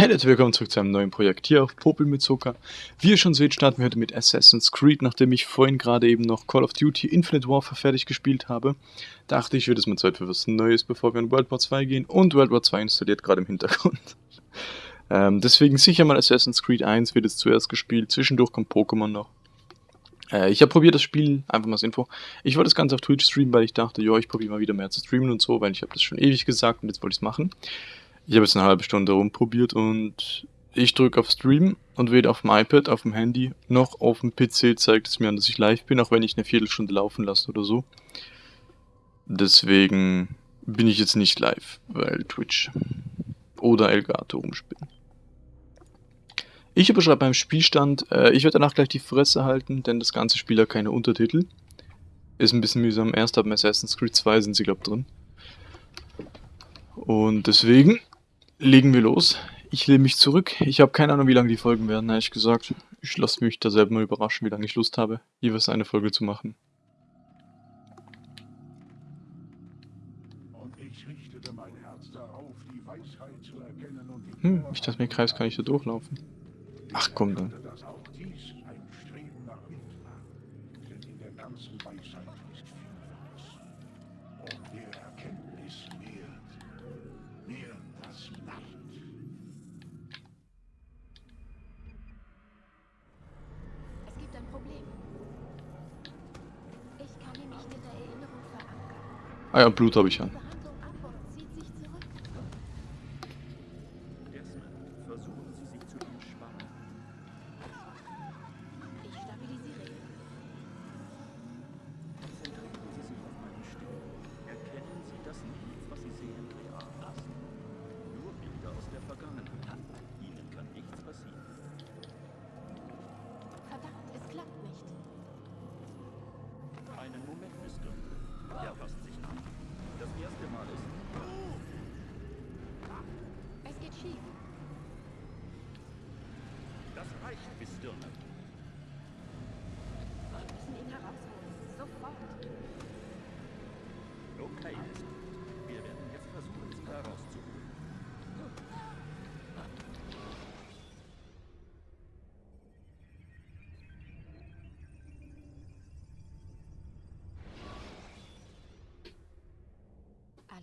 Hallo willkommen zurück zu einem neuen Projekt hier auf Popel mit Zucker. Wie ihr schon seht, starten wir heute mit Assassin's Creed, nachdem ich vorhin gerade eben noch Call of Duty Infinite Warfare fertig gespielt habe. Dachte ich, wird es mal Zeit für was Neues, bevor wir in World War 2 gehen und World War 2 installiert gerade im Hintergrund. ähm, deswegen sicher mal Assassin's Creed 1 wird es zuerst gespielt, zwischendurch kommt Pokémon noch. Äh, ich habe probiert das Spiel, einfach mal als Info. Ich wollte das Ganze auf Twitch streamen, weil ich dachte, ja, ich probiere mal wieder mehr zu streamen und so, weil ich habe das schon ewig gesagt und jetzt wollte ich es machen. Ich habe jetzt eine halbe Stunde rumprobiert und ich drücke auf Stream und weder auf dem iPad, auf dem Handy, noch auf dem PC zeigt es mir an, dass ich live bin, auch wenn ich eine Viertelstunde laufen lasse oder so. Deswegen bin ich jetzt nicht live, weil Twitch oder Elgato rumspielen. Ich überschreibe beim Spielstand, äh, ich werde danach gleich die Fresse halten, denn das ganze Spiel hat keine Untertitel. Ist ein bisschen mühsam, erst ab Assassin's Creed 2 sind sie, glaube drin. Und deswegen legen wir los. Ich lehne mich zurück. Ich habe keine Ahnung, wie lange die Folgen werden, ehrlich gesagt. Ich lasse mich da selber mal überraschen, wie lange ich Lust habe, jeweils eine Folge zu machen. Hm, ich dachte mir, Kreis kann ich da durchlaufen. Ach komm dann. Ah ja, Blut habe ich an.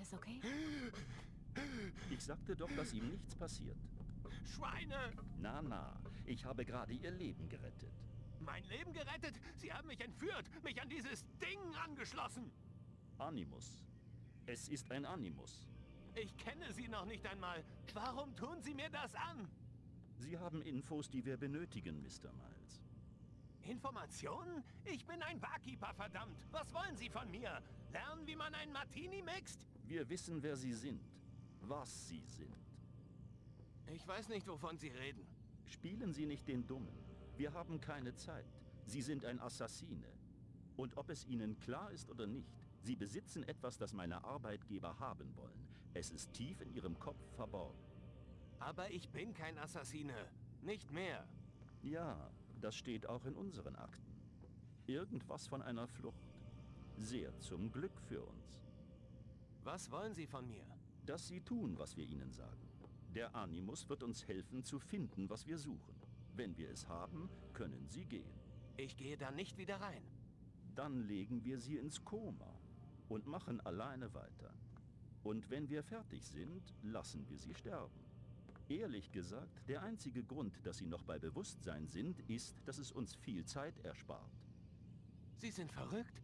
Alles okay? Ich sagte doch, dass ihm nichts passiert. Schweine! Na, na, ich habe gerade ihr Leben gerettet. Mein Leben gerettet? Sie haben mich entführt, mich an dieses Ding angeschlossen! Animus. Es ist ein Animus. Ich kenne Sie noch nicht einmal. Warum tun Sie mir das an? Sie haben Infos, die wir benötigen, Mr. Miles. Informationen? Ich bin ein Barkeeper, verdammt. Was wollen Sie von mir? Lernen, wie man einen Martini mixt? Wir wissen, wer Sie sind. Was Sie sind. Ich weiß nicht, wovon Sie reden. Spielen Sie nicht den Dummen. Wir haben keine Zeit. Sie sind ein Assassine. Und ob es Ihnen klar ist oder nicht, Sie besitzen etwas, das meine Arbeitgeber haben wollen. Es ist tief in Ihrem Kopf verborgen. Aber ich bin kein Assassine. Nicht mehr. Ja, das steht auch in unseren Akten. Irgendwas von einer Flucht. Sehr zum Glück für uns. Was wollen Sie von mir? Dass Sie tun, was wir Ihnen sagen. Der Animus wird uns helfen zu finden, was wir suchen. Wenn wir es haben, können Sie gehen. Ich gehe da nicht wieder rein. Dann legen wir Sie ins Koma und machen alleine weiter. Und wenn wir fertig sind, lassen wir Sie sterben. Ehrlich gesagt, der einzige Grund, dass Sie noch bei Bewusstsein sind, ist, dass es uns viel Zeit erspart. Sie sind verrückt?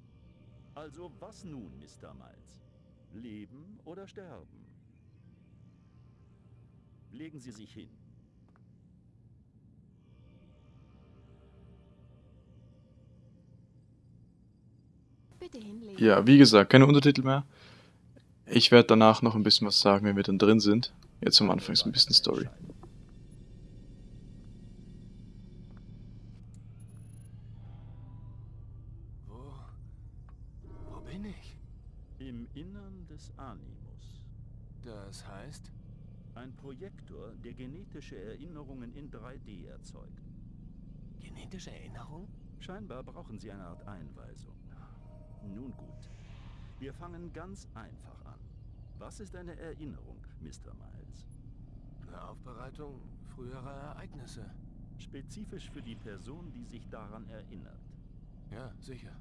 Also was nun, Mr. Miles? Leben oder sterben? Legen Sie sich hin. Bitte hinlegen. Ja, wie gesagt, keine Untertitel mehr. Ich werde danach noch ein bisschen was sagen, wenn wir dann drin sind. Jetzt am Anfang ist ein bisschen Story. Des Animus. Das heißt? Ein Projektor, der genetische Erinnerungen in 3D erzeugt. Genetische Erinnerung? Scheinbar brauchen Sie eine Art Einweisung. Nun gut. Wir fangen ganz einfach an. Was ist eine Erinnerung, Mr. Miles? Eine Aufbereitung früherer Ereignisse. Spezifisch für die Person, die sich daran erinnert. Ja, sicher.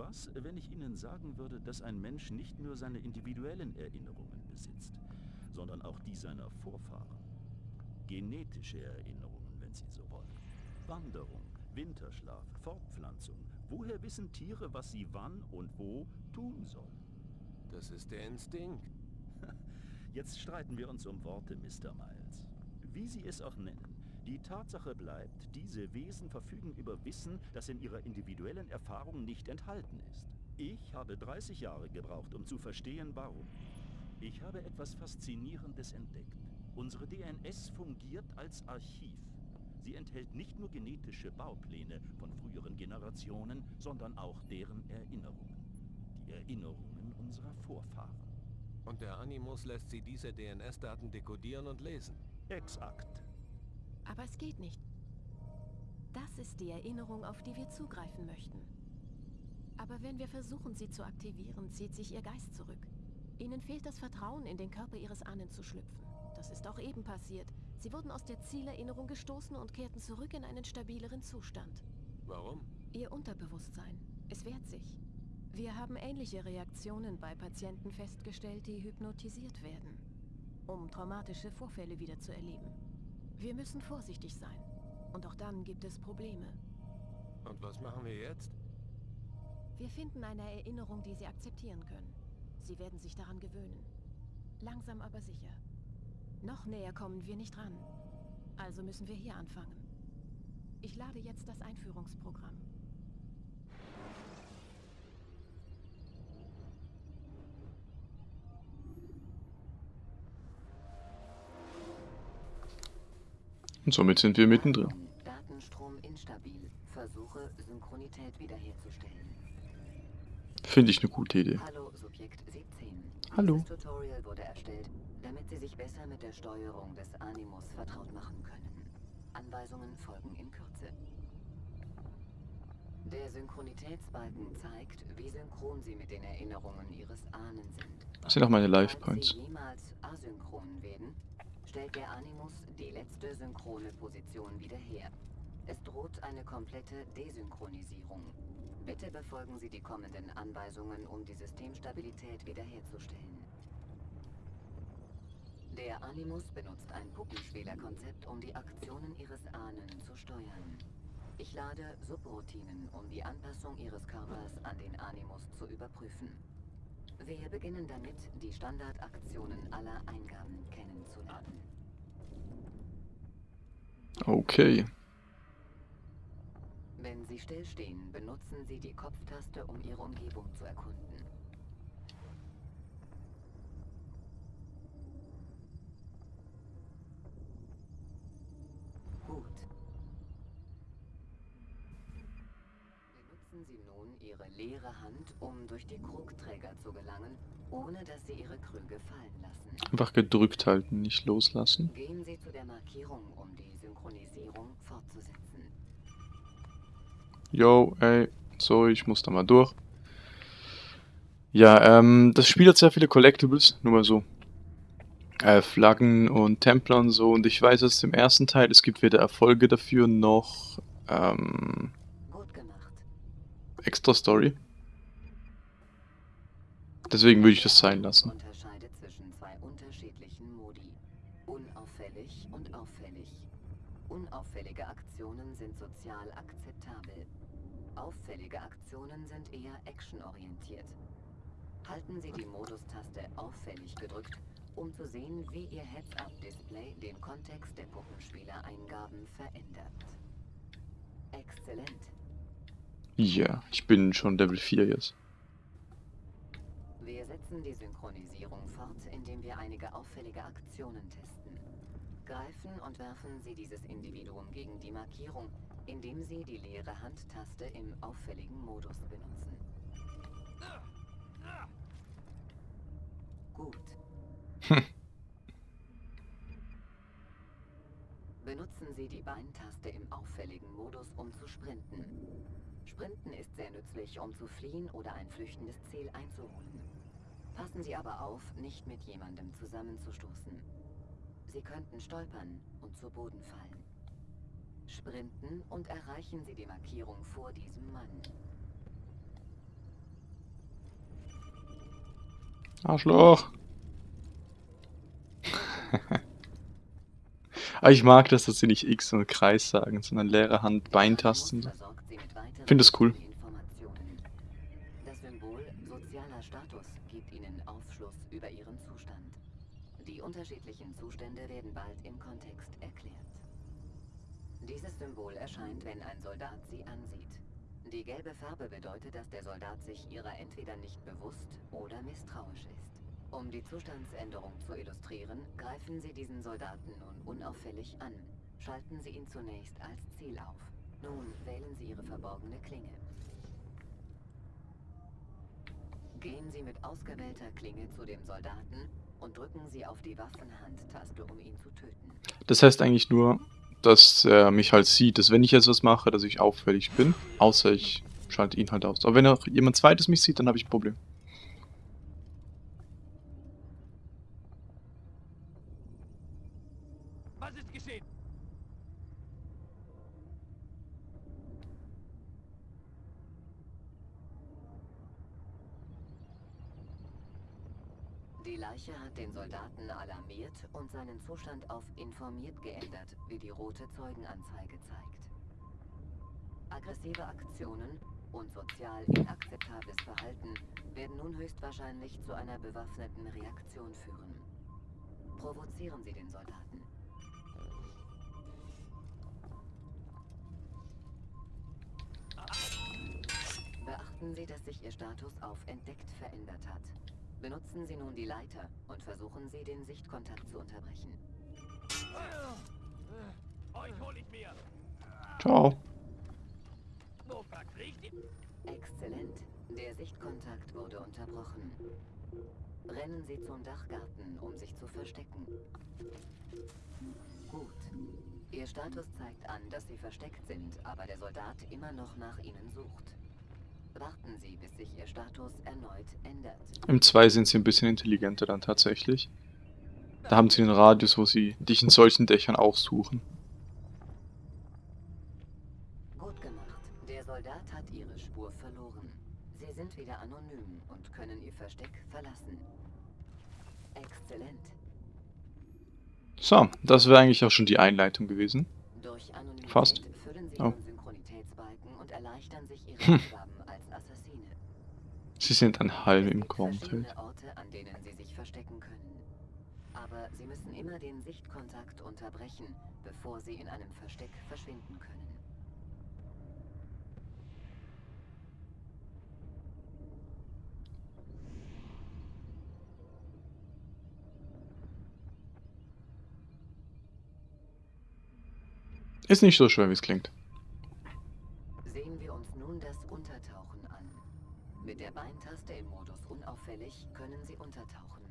Was, wenn ich Ihnen sagen würde, dass ein Mensch nicht nur seine individuellen Erinnerungen besitzt, sondern auch die seiner Vorfahren? Genetische Erinnerungen, wenn Sie so wollen. Wanderung, Winterschlaf, Fortpflanzung. Woher wissen Tiere, was sie wann und wo tun sollen? Das ist der Instinkt. Jetzt streiten wir uns um Worte, Mr. Miles. Wie Sie es auch nennen, die Tatsache bleibt, diese Wesen verfügen über Wissen, das in ihrer individuellen Erfahrung nicht enthalten ist. Ich habe 30 Jahre gebraucht, um zu verstehen, warum. Ich habe etwas Faszinierendes entdeckt. Unsere DNS fungiert als Archiv. Sie enthält nicht nur genetische Baupläne von früheren Generationen, sondern auch deren Erinnerungen. Die Erinnerungen unserer Vorfahren. Und der Animus lässt sie diese DNS-Daten dekodieren und lesen. Exakt. Aber es geht nicht. Das ist die Erinnerung, auf die wir zugreifen möchten. Aber wenn wir versuchen, sie zu aktivieren, zieht sich ihr Geist zurück. Ihnen fehlt das Vertrauen, in den Körper ihres Ahnen zu schlüpfen. Das ist auch eben passiert. Sie wurden aus der Zielerinnerung gestoßen und kehrten zurück in einen stabileren Zustand. Warum? Ihr Unterbewusstsein. Es wehrt sich. Wir haben ähnliche Reaktionen bei Patienten festgestellt, die hypnotisiert werden, um traumatische Vorfälle wieder zu erleben. Wir müssen vorsichtig sein. Und auch dann gibt es Probleme. Und was machen wir jetzt? Wir finden eine Erinnerung, die Sie akzeptieren können. Sie werden sich daran gewöhnen. Langsam aber sicher. Noch näher kommen wir nicht ran. Also müssen wir hier anfangen. Ich lade jetzt das Einführungsprogramm. Und somit sind wir mittendrin. Datenstrom instabil. Versuche, Synchronität wiederherzustellen. Finde ich eine gute Idee. Hallo, Subjekt 17. Hallo. Dieses Tutorial wurde erstellt, damit Sie sich besser mit der Steuerung des Animus vertraut machen können. Anweisungen folgen in Kürze. Der Synchronitätsbalken zeigt, wie synchron Sie mit den Erinnerungen Ihres Ahnen sind. Das sind auch meine Life Points. Sie jemals asynchron werden, stellt der Animus letzte synchrone Position wieder her. Es droht eine komplette Desynchronisierung. Bitte befolgen Sie die kommenden Anweisungen, um die Systemstabilität wiederherzustellen. Der Animus benutzt ein Puppenspielerkonzept, um die Aktionen Ihres Ahnen zu steuern. Ich lade Subroutinen, um die Anpassung Ihres Körpers an den Animus zu überprüfen. Wir beginnen damit, die Standardaktionen aller Eingaben kennenzulernen. Okay. Wenn Sie stillstehen, benutzen Sie die Kopftaste, um Ihre Umgebung zu erkunden. Gut. Benutzen Sie nun Ihre leere Hand, um durch die Krugträger zu gelangen, ohne dass Sie Ihre Krüge fallen lassen. Einfach gedrückt halten, nicht loslassen. Gehen Sie zu der Markierung, um die Synchronisierung fortzusetzen. Yo, ey, sorry, ich muss da mal durch. Ja, ähm, das Spiel hat sehr viele Collectibles, nur mal so. Äh, Flaggen und Templer und so. Und ich weiß aus dem ersten Teil, es gibt weder Erfolge dafür noch ähm, extra Story. Deswegen würde ich das sein lassen. Sozial akzeptabel. Auffällige Aktionen sind eher actionorientiert. Halten Sie die Modustaste auffällig gedrückt, um zu sehen, wie Ihr Heads-Up-Display den Kontext der Puppenspieler-Eingaben verändert. Exzellent. Ja, ich bin schon Level 4 jetzt. Wir setzen die Synchronisierung fort, indem wir einige auffällige Aktionen testen. Greifen und werfen Sie dieses Individuum gegen die Markierung, indem Sie die leere Handtaste im auffälligen Modus benutzen. Gut. Hm. Benutzen Sie die Beintaste im auffälligen Modus, um zu sprinten. Sprinten ist sehr nützlich, um zu fliehen oder ein flüchtendes Ziel einzuholen. Passen Sie aber auf, nicht mit jemandem zusammenzustoßen. Sie könnten stolpern und zu Boden fallen. Sprinten und erreichen Sie die Markierung vor diesem Mann. Arschloch. Aber ich mag das, dass sie nicht X und Kreis sagen, sondern leere Hand, Beintasten. Versorgt Sie mit weiteren Find das cool. Das Symbol sozialer Status gibt Ihnen Aufschluss über Ihren Zustand. Die unterschiedlichen Zustände werden bald im Kontext erklärt. Dieses Symbol erscheint, wenn ein Soldat Sie ansieht. Die gelbe Farbe bedeutet, dass der Soldat sich ihrer entweder nicht bewusst oder misstrauisch ist. Um die Zustandsänderung zu illustrieren, greifen Sie diesen Soldaten nun unauffällig an. Schalten Sie ihn zunächst als Ziel auf. Nun wählen Sie Ihre verborgene Klinge. Gehen Sie mit ausgewählter Klinge zu dem Soldaten und drücken Sie auf die Waffenhandtaste, um ihn zu töten. Das heißt eigentlich nur, dass er mich halt sieht, dass wenn ich jetzt was mache, dass ich auffällig bin. Außer ich schalte ihn halt aus. Aber wenn auch jemand zweites mich sieht, dann habe ich ein Problem. Was ist geschehen? Die Leiche hat den Soldaten alarmiert und seinen Zustand auf informiert geändert, wie die rote Zeugenanzeige zeigt. Aggressive Aktionen und sozial inakzeptables Verhalten werden nun höchstwahrscheinlich zu einer bewaffneten Reaktion führen. Provozieren Sie den Soldaten. Beachten Sie, dass sich Ihr Status auf entdeckt verändert hat. Benutzen Sie nun die Leiter und versuchen Sie, den Sichtkontakt zu unterbrechen. Euch hol ich mir. Ciao. Exzellent. Der Sichtkontakt wurde unterbrochen. Rennen Sie zum Dachgarten, um sich zu verstecken. Gut. Ihr Status zeigt an, dass Sie versteckt sind, aber der Soldat immer noch nach Ihnen sucht. Warten Sie, bis sich Ihr Status erneut ändert. Im 2 sind sie ein bisschen intelligenter dann tatsächlich. Da haben sie einen Radius, wo sie dich in solchen Dächern auch suchen. Gut gemacht. Der Soldat hat Ihre Spur verloren. Sie sind wieder anonym und können Ihr Versteck verlassen. Exzellent. So, das wäre eigentlich auch schon die Einleitung gewesen. Fast. füllen Sie Oh. Ihren Synchronitätsbalken und erleichtern sich Ihre Hm. Sie sind ein Halm im Kornfeld. Orte, an denen Sie sich verstecken können. Aber Sie müssen immer den Sichtkontakt unterbrechen, bevor Sie in einem Versteck verschwinden können. Ist nicht so schwer, wie es klingt. Unauffällig können Sie untertauchen.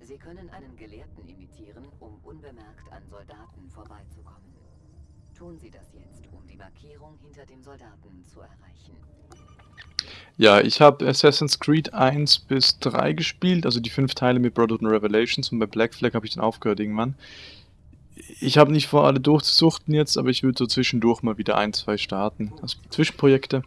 Sie können einen Gelehrten imitieren, um unbemerkt an Soldaten vorbeizukommen. Tun Sie das jetzt, um die Markierung hinter dem Soldaten zu erreichen. Ja, ich habe Assassin's Creed 1 bis 3 gespielt, also die fünf Teile mit Brotherhood und Revelations und bei Black Flag habe ich dann aufgehört irgendwann. Ich habe nicht vor, alle durchzusuchten jetzt, aber ich würde so zwischendurch mal wieder ein, zwei starten. Also Zwischenprojekte.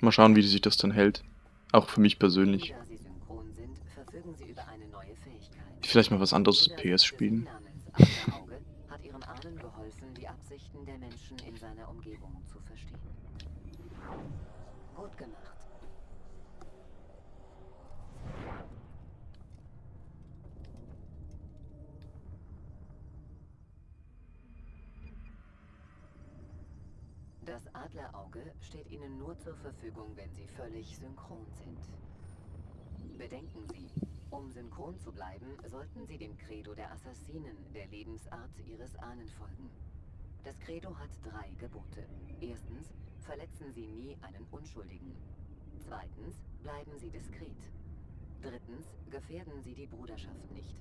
Mal schauen, wie sich das dann hält. Auch für mich persönlich. Da Sie synchron sind, verfügen Sie über eine neue Fähigkeit. Vielleicht mal was anderes PS spielen. hat Ihrem Ahnen geholfen, die Absichten der Menschen in seiner Umgebung zu verstehen. Gut gemacht. Das Adlerauge steht Ihnen nur zur Verfügung, wenn Sie völlig synchron sind. Bedenken Sie, um synchron zu bleiben, sollten Sie dem Credo der Assassinen, der Lebensart Ihres Ahnen folgen. Das Credo hat drei Gebote. Erstens, verletzen Sie nie einen Unschuldigen. Zweitens, bleiben Sie diskret. Drittens, gefährden Sie die Bruderschaft nicht.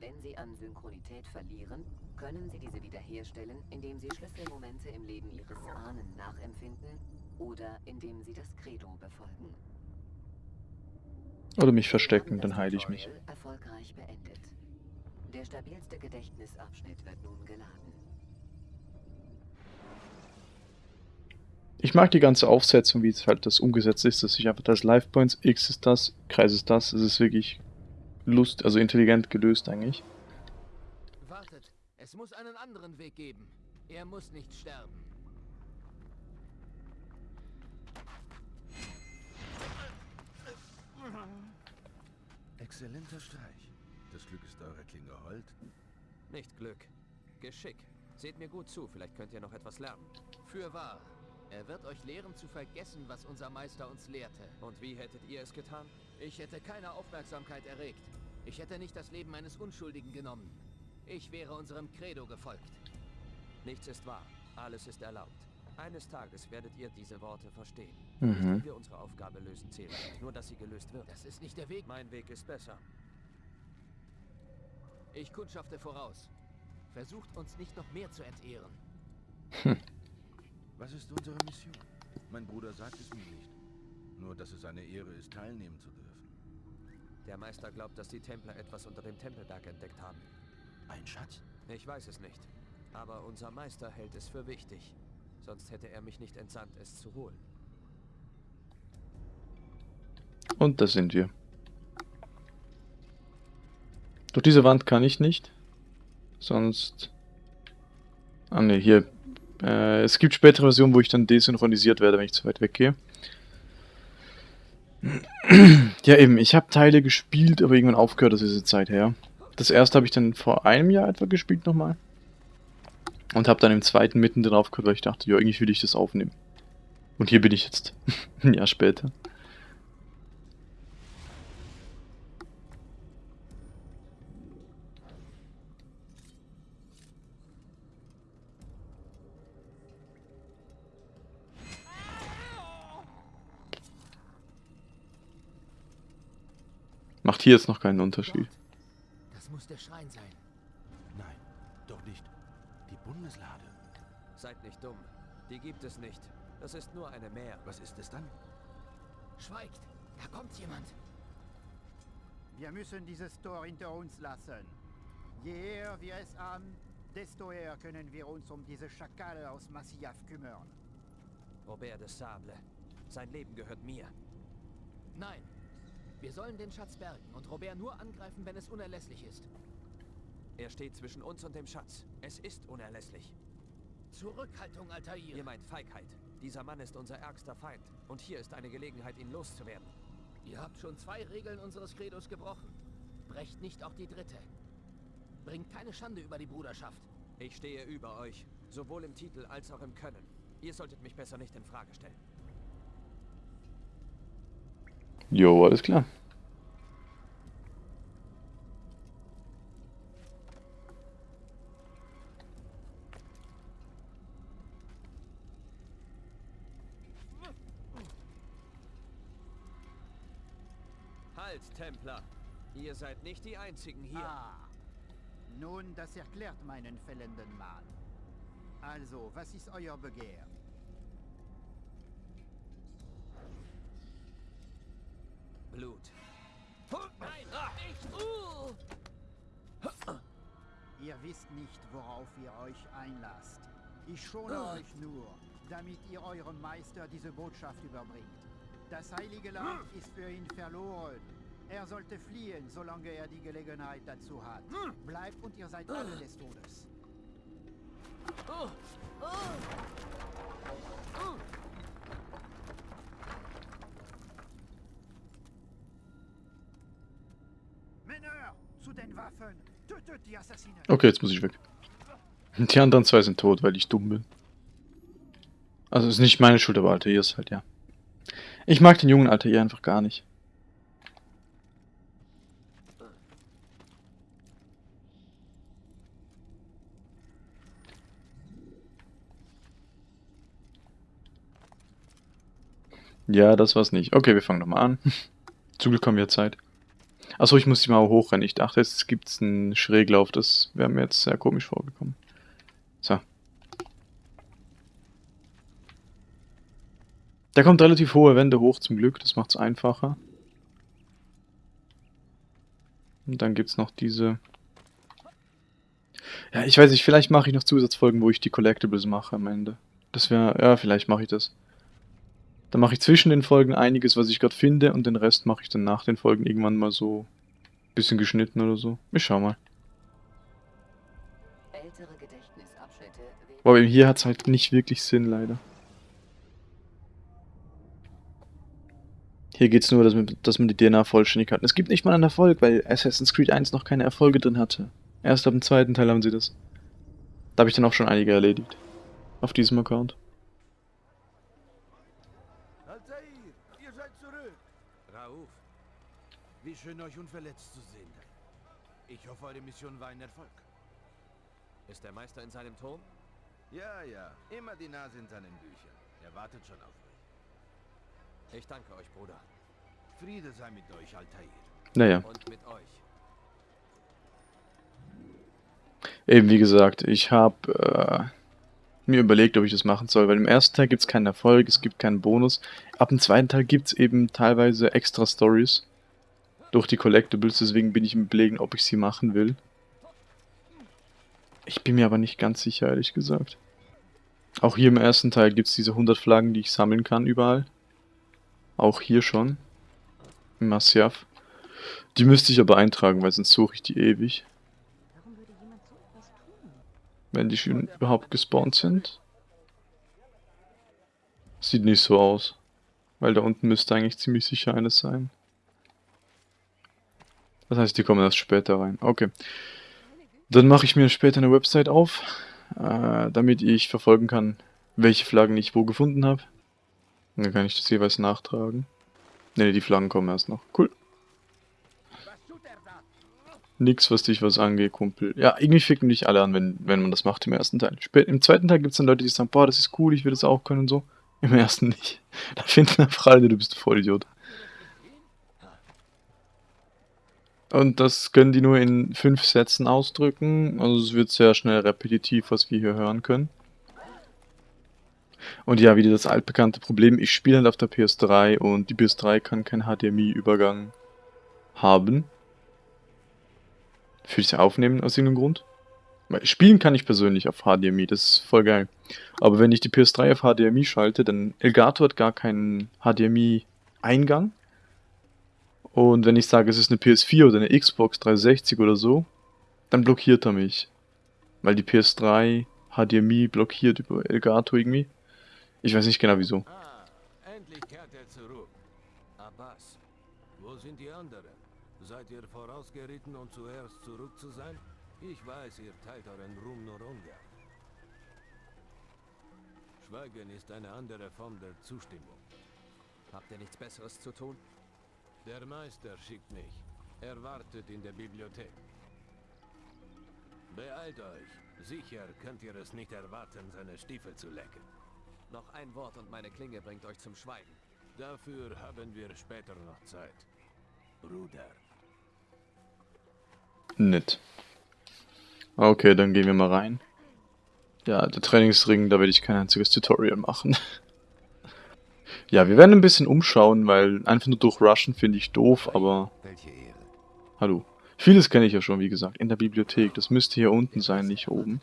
Wenn Sie an Synchronität verlieren, können Sie diese wiederherstellen, indem Sie Schlüsselmomente im Leben Ihres Ahnen nachempfinden oder indem Sie das Credo befolgen. Oder mich verstecken, dann heile ich mich. Erfolgreich beendet. Der stabilste Gedächtnisabschnitt wird nun geladen. Ich mag die ganze Aufsetzung, wie es halt das umgesetzt ist, dass ich einfach das Life Points, X ist das, Kreis ist das. Es ist wirklich Lust, also intelligent gelöst eigentlich. Wartet, es muss einen anderen Weg geben. Er muss nicht sterben. Exzellenter Streich. Das Glück ist eurer Klinge hold. Nicht Glück. Geschick. Seht mir gut zu, vielleicht könnt ihr noch etwas lernen. Für wahr. Er wird euch lehren zu vergessen, was unser Meister uns lehrte. Und wie hättet ihr es getan? Ich hätte keine Aufmerksamkeit erregt. Ich hätte nicht das Leben eines Unschuldigen genommen. Ich wäre unserem Credo gefolgt. Nichts ist wahr. Alles ist erlaubt. Eines Tages werdet ihr diese Worte verstehen. Nicht, Mhm. wie wir unsere Aufgabe lösen zählen. Nur, dass sie gelöst wird. Das ist nicht der Weg. Mein Weg ist besser. Ich kundschafte voraus. Versucht uns nicht noch mehr zu entehren. Was ist unsere Mission? Mein Bruder sagt es mir nicht. Nur, dass es eine Ehre ist, teilnehmen zu dürfen. Der Meister glaubt, dass die Templer etwas unter dem Tempelberg entdeckt haben. Ein Schatz? Ich weiß es nicht. Aber unser Meister hält es für wichtig. Sonst hätte er mich nicht entsandt, es zu holen. Und da sind wir. Durch diese Wand kann ich nicht. Sonst... Ah ne, hier. Äh, es gibt spätere Versionen, wo ich dann desynchronisiert werde, wenn ich zu weit weggehe. Ja eben, ich habe Teile gespielt, aber irgendwann aufgehört, das ist diese Zeit her. Das erste habe ich dann vor einem Jahr etwa gespielt nochmal. Und habe dann im zweiten mittendrin aufgehört, weil ich dachte, ja, irgendwie will ich das aufnehmen. Und hier bin ich jetzt. Ein Jahr später. Macht hier jetzt noch keinen Unterschied. Das muss der Schrein sein. Seid nicht dumm. Die gibt es nicht. Das ist nur eine Mär. Was ist es dann? Schweigt! Da kommt jemand! Wir müssen dieses Tor hinter uns lassen. Je eher wir es an, desto eher können wir uns um diese Schakale aus Massiaf kümmern. Robert de Sable. Sein Leben gehört mir. Nein. Wir sollen den Schatz bergen und Robert nur angreifen, wenn es unerlässlich ist. Er steht zwischen uns und dem Schatz. Es ist unerlässlich. Zurückhaltung, Altair! Ihr meint Feigheit. Dieser Mann ist unser ärgster Feind. Und hier ist eine Gelegenheit, ihn loszuwerden. Ihr habt schon zwei Regeln unseres Credos gebrochen. Brecht nicht auch die dritte. Bringt keine Schande über die Bruderschaft. Ich stehe über euch. Sowohl im Titel als auch im Können. Ihr solltet mich besser nicht in Frage stellen. Jo, alles klar. Halt, Templer! Ihr seid nicht die Einzigen hier. Ah, nun, das erklärt meinen fällenden Mann. Also, was ist euer Begehr? Blut. Nein, nicht! Uh! Ihr wisst nicht, worauf ihr euch einlasst. Ich schone euch nur, damit ihr eurem Meister diese Botschaft überbringt. Das heilige Land ist für ihn verloren. Er sollte fliehen, solange er die Gelegenheit dazu hat. Bleibt und ihr seid alle des Todes. Männer, zu den Waffen! Tötet die Assassinen! Okay, jetzt muss ich weg. Die anderen zwei sind tot, weil ich dumm bin. Also ist nicht meine Schuld, aber Altair ist halt, ja. Ich mag den jungen Altair einfach gar nicht. Ja, das war's nicht. Okay, wir fangen nochmal an. Zum Glück haben wir Zeit. Achso, ich muss die Mauer hochrennen. Ich dachte, jetzt gibt's einen Schräglauf. Das wäre mir jetzt sehr komisch vorgekommen. So. Da kommt relativ hohe Wände hoch zum Glück. Das macht's einfacher. Und dann gibt's noch diese Ja, ich weiß nicht, vielleicht mache ich noch Zusatzfolgen, wo ich die Collectibles mache am Ende. Das wäre, ja, vielleicht mache ich das. Dann mache ich zwischen den Folgen einiges, was ich gerade finde, und den Rest mache ich dann nach den Folgen irgendwann mal so ein bisschen geschnitten oder so. Ich schau mal. Aber hier hat es halt nicht wirklich Sinn, leider. Hier geht es nur, dass man, dass man die DNA vollständig hat. Es gibt nicht mal einen Erfolg, weil Assassin's Creed 1 noch keine Erfolge drin hatte. Erst ab dem zweiten Teil haben sie das. Da habe ich dann auch schon einige erledigt. Auf diesem Account. Altair, ihr seid zurück. Rauf, Wie schön, euch unverletzt zu sehen. Ich hoffe, eure Mission war ein Erfolg. ist der Meister in seinem Turm? Ja, ja, immer die Nase in seinen Büchern. Er wartet schon auf euch. Ich danke euch, Bruder. Friede sei mit euch, Altair. Naja. Und mit euch. Eben wie gesagt, ich habe äh, mir überlegt, ob ich das machen soll, weil im ersten Teil gibt es keinen Erfolg, es gibt keinen Bonus. Ab dem zweiten Teil gibt es eben teilweise extra Stories durch die Collectibles, deswegen bin ich im Überlegen, ob ich sie machen will. Ich bin mir aber nicht ganz sicher, ehrlich gesagt. Auch hier im ersten Teil gibt es diese 100 Flaggen, die ich sammeln kann überall. Auch hier schon. Im Masyaf. Die müsste ich aber eintragen, weil sonst suche ich die ewig. Wenn die schon überhaupt gespawnt sind. Sieht nicht so aus. Weil da unten müsste eigentlich ziemlich sicher eines sein. Das heißt, die kommen erst später rein. Okay. Dann mache ich mir später eine Website auf, äh, damit ich verfolgen kann, welche Flaggen ich wo gefunden habe. Dann kann ich das jeweils nachtragen. Ne, die Flaggen kommen erst noch. Cool. Nix, was dich was angeht, Kumpel. Ja, irgendwie ficken dich alle an, wenn, wenn man das macht im ersten Teil. Spät, Im zweiten Teil gibt es dann Leute, die sagen, boah, das ist cool, ich will das auch können und so. Im ersten nicht. Da finden einfach alle, du bist ein Vollidiot. Und das können die nur in fünf Sätzen ausdrücken. Also es wird sehr schnell repetitiv, was wir hier hören können. Und ja, wieder das altbekannte Problem, ich spiele halt auf der PS3 und die PS3 kann keinen HDMI-Übergang haben. Für das Aufnehmen aus irgendeinem Grund. Spielen kann ich persönlich auf HDMI, das ist voll geil. Aber wenn ich die PS3 auf HDMI schalte, dann Elgato hat gar keinen HDMI-Eingang. Und wenn ich sage, es ist eine PS4 oder eine Xbox 360 oder so, dann blockiert er mich. Weil die PS3 HDMI blockiert über Elgato irgendwie. Ich weiß nicht genau wieso. Ah, endlich kehrt er zurück. Abbas, wo sind die anderen? Seid ihr vorausgeritten, um zuerst zurück zu sein? Ich weiß, ihr teilt euren Ruhm nur ungern. Schweigen ist eine andere Form der Zustimmung. Habt ihr nichts Besseres zu tun? Der Meister schickt mich. Er wartet in der Bibliothek. Beeilt euch. Sicher könnt ihr es nicht erwarten, seine Stiefel zu lecken. Noch ein Wort und meine Klinge bringt euch zum Schweigen. Dafür haben wir später noch Zeit. Bruder. Nett. Okay, dann gehen wir mal rein. Ja, der Trainingsring, da werde ich kein einziges Tutorial machen. ja, wir werden ein bisschen umschauen, weil einfach nur durchrushen finde ich doof, aber... Welche Ehre. Hallo. Vieles kenne ich ja schon, wie gesagt, in der Bibliothek. Das müsste hier unten sein, nicht oben.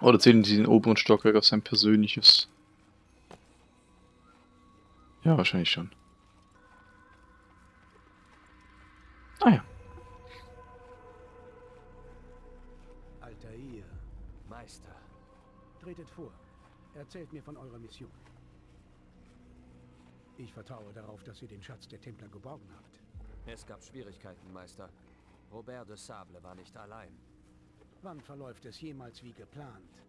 Oder zählen Sie den oberen Stockwerk auf sein persönliches? Ja, wahrscheinlich schon. Ah ja. Meister. tretet vor. Erzählt mir von eurer Mission. Ich vertraue darauf, dass ihr den Schatz der Templer geborgen habt. Es gab Schwierigkeiten, Meister. Robert de Sable war nicht allein. Wann verläuft es jemals wie geplant?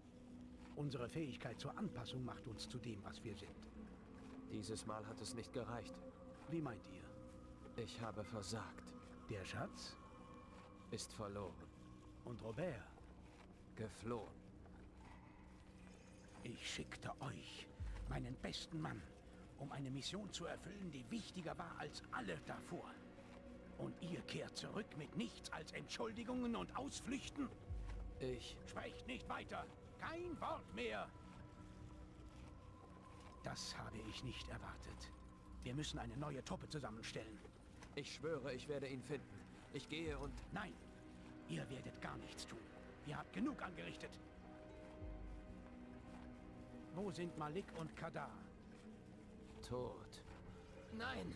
Unsere Fähigkeit zur Anpassung macht uns zu dem, was wir sind. Dieses Mal hat es nicht gereicht. Wie meint ihr? Ich habe versagt. Der Schatz Ist verloren. und Robert. Geflohen. Ich schickte euch, meinen besten Mann, um eine Mission zu erfüllen, die wichtiger war als alle davor. Und ihr kehrt zurück mit nichts als Entschuldigungen und Ausflüchten? Ich... Sprecht nicht weiter. Kein Wort mehr. Das habe ich nicht erwartet. Wir müssen eine neue Truppe zusammenstellen. Ich schwöre, ich werde ihn finden. Ich gehe und... Nein, ihr werdet gar nichts tun. Ihr habt genug angerichtet. Wo sind Malik und Kadar? Tot. Nein!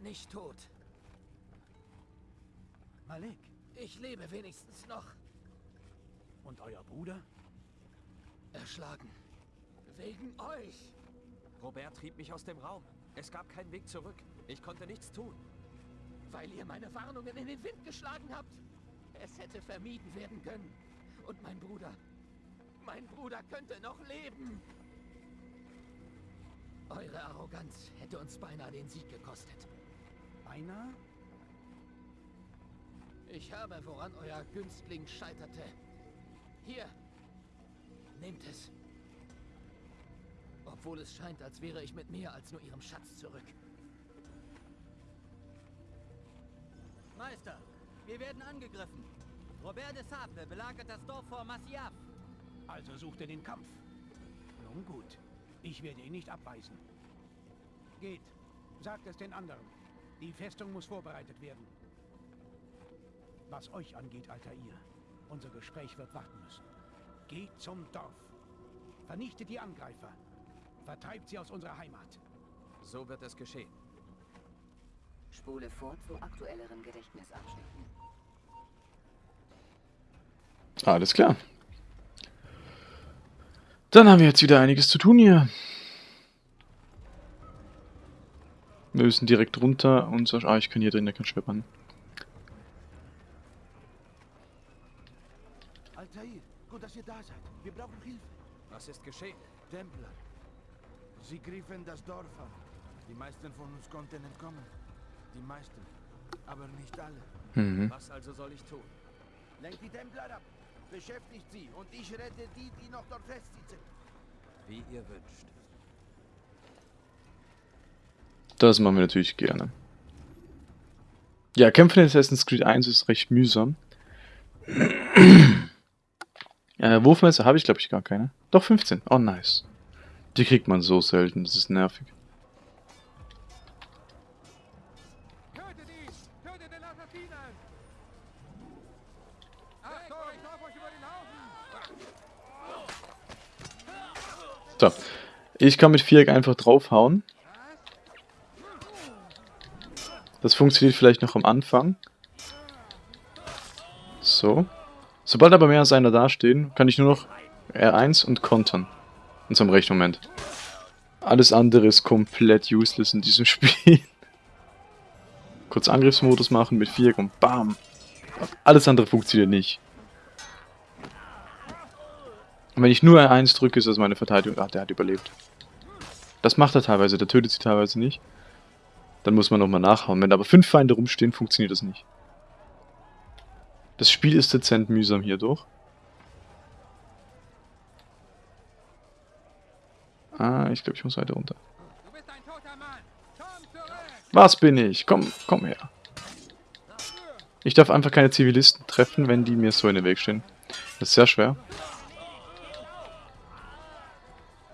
Nicht tot. Malik Ich lebe wenigstens noch. und euer Bruder? Erschlagen. Wegen euch. Robert trieb mich aus dem Raum. Es gab keinen Weg zurück. Ich konnte nichts tun. Weil ihr meine Warnungen in den Wind geschlagen habt. Es hätte vermieden werden können. Und mein Bruder. Mein Bruder könnte noch leben. Eure Arroganz hätte uns beinahe den Sieg gekostet. Beinahe? Ich habe, woran euer Günstling scheiterte. Hier. Nehmt es. Obwohl es scheint, als wäre ich mit mehr als nur ihrem Schatz zurück. Meister, wir werden angegriffen. Robert de Sable belagert das Dorf vor Massiaf. Also sucht ihr den Kampf. Nun gut, ich werde ihn nicht abweisen. Geht, sagt es den anderen. Die Festung muss vorbereitet werden. Was euch angeht, alter ihr, unser Gespräch wird warten müssen. Geht zum Dorf. Vernichtet die Angreifer. Vertreibt sie aus unserer Heimat. So wird es geschehen. Spule vor zu aktuelleren Gedächtnisabschnitten. Alles klar. Dann haben wir jetzt wieder einiges zu tun hier. Wir müssen direkt runter und so... Ah, ich kann hier drin, der kann schwippern. Altair, gut, dass ihr da seid. Wir brauchen Hilfe. Was ist geschehen? Templer. Sie griffen das Dorf an. Die meisten von uns konnten entkommen. Die meisten. Aber nicht alle. Mhm. Was also soll ich tun? Lenkt die Templer ab. Beschäftigt sie. Und ich rette die, die noch dort festsitzen. Wie ihr wünscht. Das machen wir natürlich gerne. Ja, Kämpfen in Assassin's Creed 1 ist recht mühsam. äh, Wurfmesser habe ich, glaube ich, gar keine. Doch, 15. Oh, nice. Die kriegt man so selten, das ist nervig. Ich kann mit Viereck einfach draufhauen. Das funktioniert vielleicht noch am Anfang. So. Sobald aber mehr als einer dastehen, kann ich nur noch R1 und kontern. In so einem rechten Moment. Alles andere ist komplett useless in diesem Spiel. Kurz Angriffsmodus machen mit Viereck und BAM! Alles andere funktioniert nicht. Und wenn ich nur R1 drücke, ist das meine Verteidigung. Ah, der hat überlebt. Das macht er teilweise, der tötet sie teilweise nicht. Dann muss man nochmal nachhauen. Wenn aber fünf Feinde rumstehen, funktioniert das nicht. Das Spiel ist dezent mühsam hierdurch. Ah, ich glaube, ich muss weiter runter. Ein! Was bin ich? Komm, komm her. Ich darf einfach keine Zivilisten treffen, wenn die mir so in den Weg stehen. Das ist sehr schwer.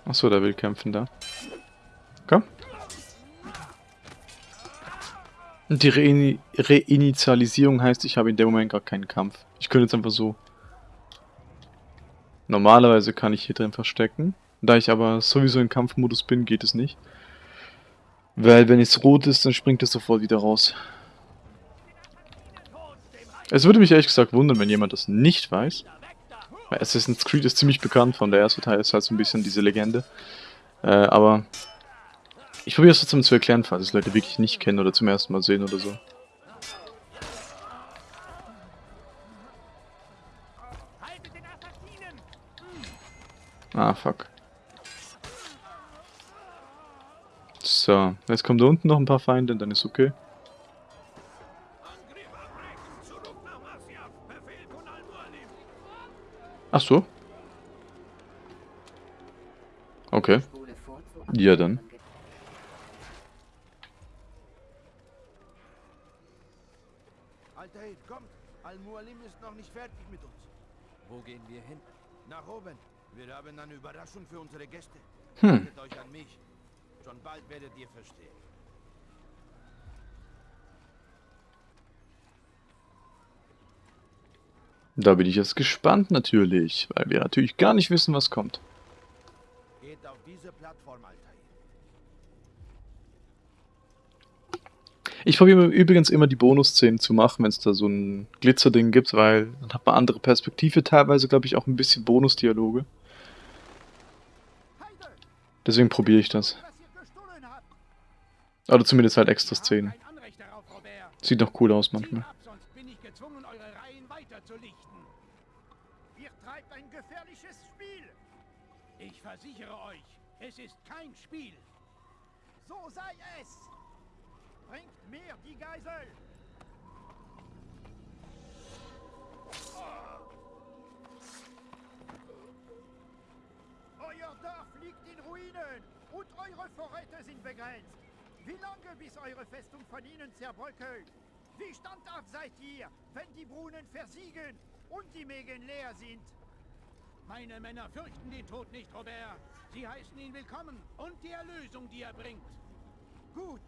Achso, der will kämpfen da. Komm. Und die Reini Reinitialisierung heißt, ich habe in dem Moment gar keinen Kampf. Ich könnte jetzt einfach so... Normalerweise kann ich hier drin verstecken. Da ich aber sowieso im Kampfmodus bin, geht es nicht. Weil wenn es rot ist, dann springt es sofort wieder raus. Es würde mich ehrlich gesagt wundern, wenn jemand das nicht weiß. Assassin's Creed ist ziemlich bekannt von der erste Teil, ist halt so ein bisschen diese Legende. Äh, aber ich probiere es trotzdem zu erklären, falls es Leute wirklich nicht kennen oder zum ersten Mal sehen oder so. Ah, fuck. So, jetzt kommen da unten noch ein paar Feinde, dann ist okay. Ach so. Okay. Ja, dann. Altair, kommt. Al-Mualim ist noch nicht fertig mit uns. Wo gehen wir hin? Nach oben. Wir haben eine Überraschung für unsere Gäste. Hm. Haltet euch an mich. Schon bald werdet ihr verstehen. Da bin ich jetzt gespannt natürlich, weil wir natürlich gar nicht wissen, was kommt. Geht auf diese Plattform, Altair. Ich probiere übrigens immer die Bonusszenen zu machen, wenn es da so ein Glitzerding gibt, weil dann hat man andere Perspektive, teilweise glaube ich auch ein bisschen Bonusdialoge. Deswegen probiere ich das. Oder zumindest halt extra Szenen. Sieht doch cool aus manchmal. ab, sonst bin ich gezwungen, eure Reihen weiterzulichten. Ihr treibt ein gefährliches Spiel! Ich versichere euch, es ist kein Spiel. So sei es! Bringt mir die Geisel! Euer Dorf liegt in Ruinen und eure Vorräte sind begrenzt. Wie lange bis eure Festung von ihnen zerbröckelt? Wie standhaft seid ihr, wenn die Brunnen versiegen und die Mägen leer sind? Meine Männer fürchten den Tod nicht, Robert. Sie heißen ihn willkommen und die Erlösung, die er bringt. Gut,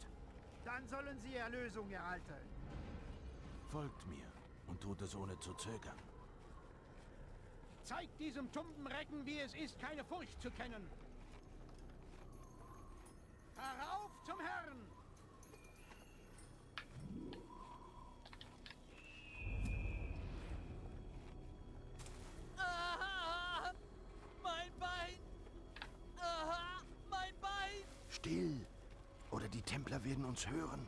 dann sollen sie Erlösung erhalten. Folgt mir und tut es ohne zu zögern. Zeigt diesem tumben Recken, wie es ist, keine Furcht zu kennen. Herauf zum Herrn! Templer werden uns hören.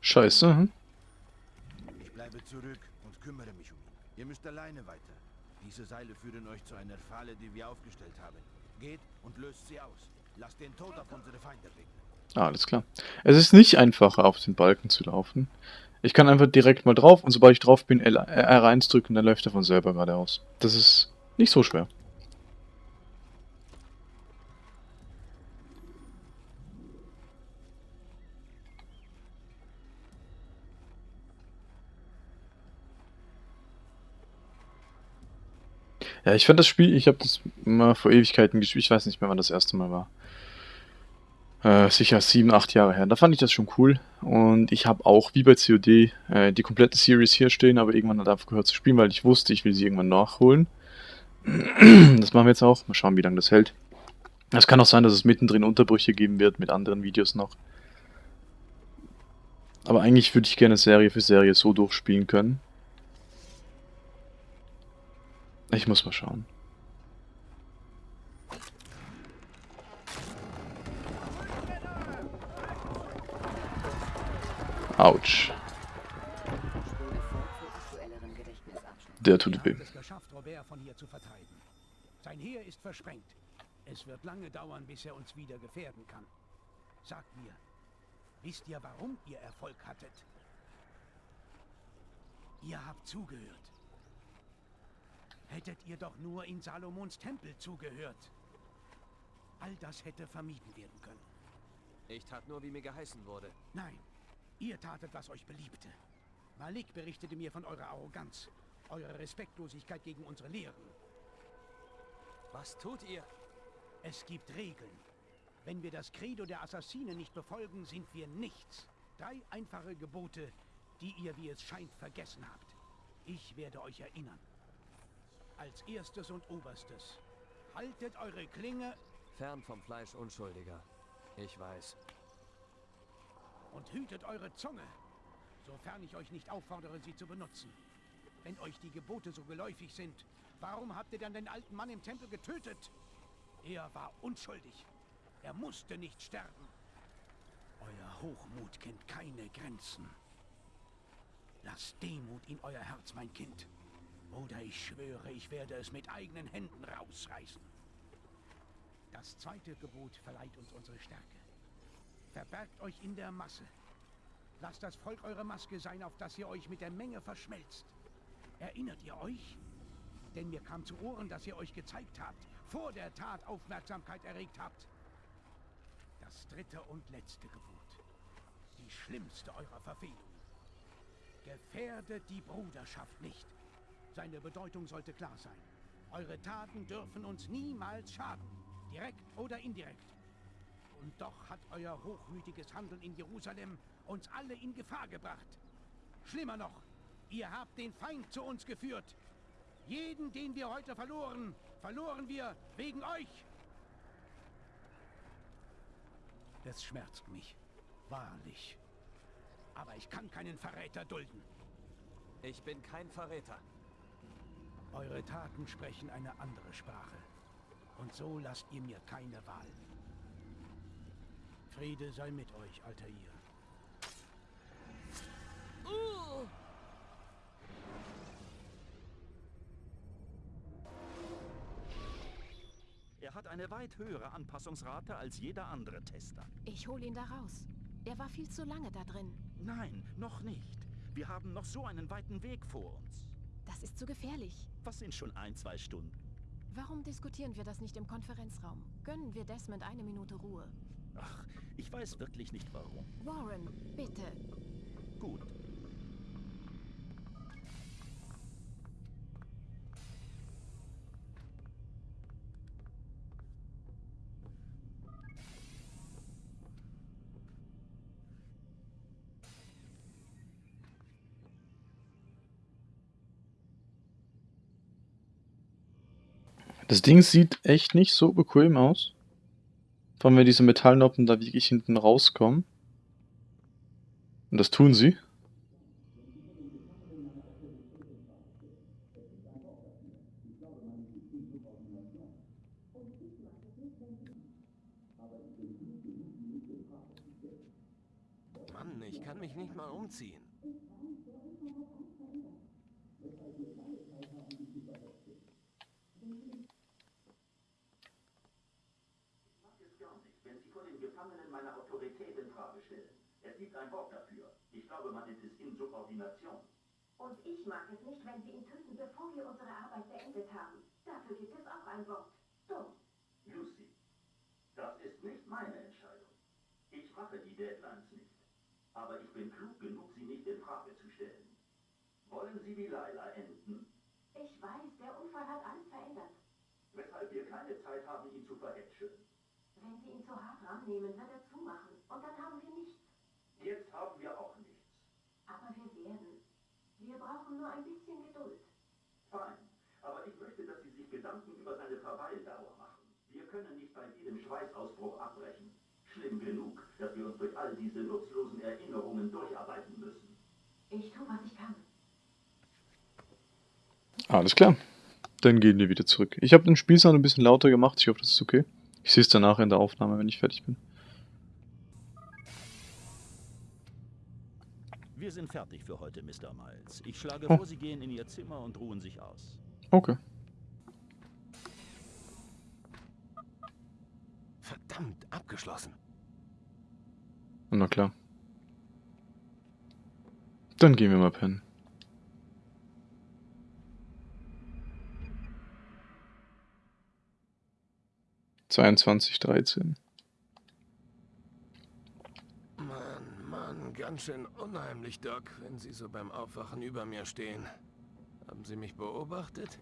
Scheiße, hm? Ich bleibe zurück und kümmere mich um ihn. Ihr müsst alleine weiter. Diese Seile führen euch zu einer Falle, die wir aufgestellt haben. Geht und löst sie aus. Lasst den Tod auf unsere Feinde regnen. Ah, alles klar. Es ist nicht einfacher, auf den Balken zu laufen. Ich kann einfach direkt mal drauf und sobald ich drauf bin, L R1 drücken, dann läuft er von selber geradeaus. Das ist nicht so schwer. Ja, ich fand das Spiel, ich habe das mal vor Ewigkeiten gespielt, ich weiß nicht mehr, wann das erste Mal war. Äh, sicher sieben, acht Jahre her. Da fand ich das schon cool. Und ich habe auch, wie bei COD, äh, die komplette Series hier stehen, aber irgendwann hat aufgehört zu spielen, weil ich wusste, ich will sie irgendwann nachholen. Das machen wir jetzt auch. Mal schauen, wie lange das hält. Es kann auch sein, dass es mittendrin Unterbrüche geben wird mit anderen Videos noch. Aber eigentlich würde ich gerne Serie für Serie so durchspielen können. Ich muss mal schauen. Autsch. Der tut weh. Robert von hier zu vertreiben. Sein Heer ist versprengt. Es wird lange dauern, bis er uns wieder gefährden kann. Sagt mir, wisst ihr, warum ihr Erfolg hattet? Ihr habt zugehört. Hättet ihr doch nur in Salomons Tempel zugehört. All das hätte vermieden werden können. Ich tat nur, wie mir geheißen wurde. Nein, ihr tatet, was euch beliebte. Malik berichtete mir von eurer Arroganz, eurer Respektlosigkeit gegen unsere Lehren. Was tut ihr? Es gibt Regeln. Wenn wir das Credo der Assassinen nicht befolgen, sind wir nichts. Drei einfache Gebote, die ihr, wie es scheint, vergessen habt. Ich werde euch erinnern. Als erstes und oberstes. Haltet eure Klinge Fern vom Fleisch Unschuldiger. Ich weiß. und hütet eure Zunge, sofern ich euch nicht auffordere, sie zu benutzen. Wenn euch die Gebote so geläufig sind, warum habt ihr dann den alten Mann im Tempel getötet? Er war unschuldig. Er musste nicht sterben. Euer Hochmut kennt keine Grenzen. Lasst Demut in euer Herz, mein Kind. Oder ich schwöre, ich werde es mit eigenen Händen rausreißen. Das zweite Gebot verleiht uns unsere Stärke. Verbergt euch in der Masse. Lasst das Volk eure Maske sein, auf dass ihr euch mit der Menge verschmelzt. Erinnert ihr euch? Denn mir kam zu Ohren, dass ihr euch gezeigt habt, vor der Tat Aufmerksamkeit erregt habt. Das dritte und letzte Gebot. Die schlimmste eurer Verfehlungen. Gefährdet die Bruderschaft nicht. Seine Bedeutung sollte klar sein. Eure Taten dürfen uns niemals schaden. Direkt oder indirekt. Und doch hat euer hochmütiges Handeln in Jerusalem uns alle in Gefahr gebracht. Schlimmer noch, ihr habt den Feind zu uns geführt. Jeden, den wir heute verloren, verloren wir wegen euch. Es schmerzt mich, wahrlich. Aber ich kann keinen Verräter dulden. Ich bin kein Verräter. Eure Taten sprechen eine andere Sprache. Und so lasst ihr mir keine Wahl. Friede sei mit euch, Altair. Uh! Er hat eine weit höhere Anpassungsrate als jeder andere Tester. Ich hole ihn da raus. Er war viel zu lange da drin. Nein, noch nicht. Wir haben noch so einen weiten Weg vor uns. Das ist zu gefährlich. Was sind schon ein, zwei Stunden? Warum diskutieren wir das nicht im Konferenzraum? Gönnen wir Desmond eine Minute Ruhe. Ach, ich weiß wirklich nicht warum. Warren, bitte. Gut. Das Ding sieht echt nicht so bequem aus. Vor allem, wenn diese Metallnoppen da wirklich hinten rauskommen. Und das tun sie. Mann, ich kann mich nicht mal umziehen. Wenn Sie vor den Gefangenen meine Autorität in Frage stellen. Es gibt ein Wort dafür. Ich glaube, man nennt es Insubordination. Und ich mag es nicht, wenn Sie ihn töten, bevor wir unsere Arbeit beendet haben. Dafür gibt es auch ein Wort. Dumm. Lucy, das ist nicht meine Entscheidung. Ich mache die Deadlines nicht. Aber ich bin klug genug, sie nicht in Frage zu stellen. Wollen Sie wie Laila enden? Ich weiß, der Unfall hat alles verändert. Weshalb wir keine Zeit haben, ihn zu verhätscheln. Wenn Sie ihn zu hart rannehmen, wird er zumachen. Und dann haben wir nichts. Jetzt haben wir auch nichts. Aber wir werden. Wir brauchen nur ein bisschen Geduld. Fein. Aber ich möchte, dass Sie sich Gedanken über seine Verweildauer machen. Wir können nicht bei jedem Schweißausbruch abbrechen. Schlimm genug, dass wir uns durch all diese nutzlosen Erinnerungen durcharbeiten müssen. Ich tue, was ich kann. Alles klar. Dann gehen wir wieder zurück. Ich habe den Spielsound ein bisschen lauter gemacht. Ich hoffe, das ist okay. Ich sehe es danach in der Aufnahme, wenn ich fertig bin. Wir sind fertig für heute, Mr. Miles. Ich schlage Oh. vor, Sie gehen in Ihr Zimmer und ruhen sich aus. Okay. Verdammt, abgeschlossen. Na klar. Dann gehen wir mal pennen. Zweiundzwanzig, dreizehn. Mann, Mann, ganz schön unheimlich, Doc, wenn Sie so beim Aufwachen über mir stehen. Haben Sie mich beobachtet?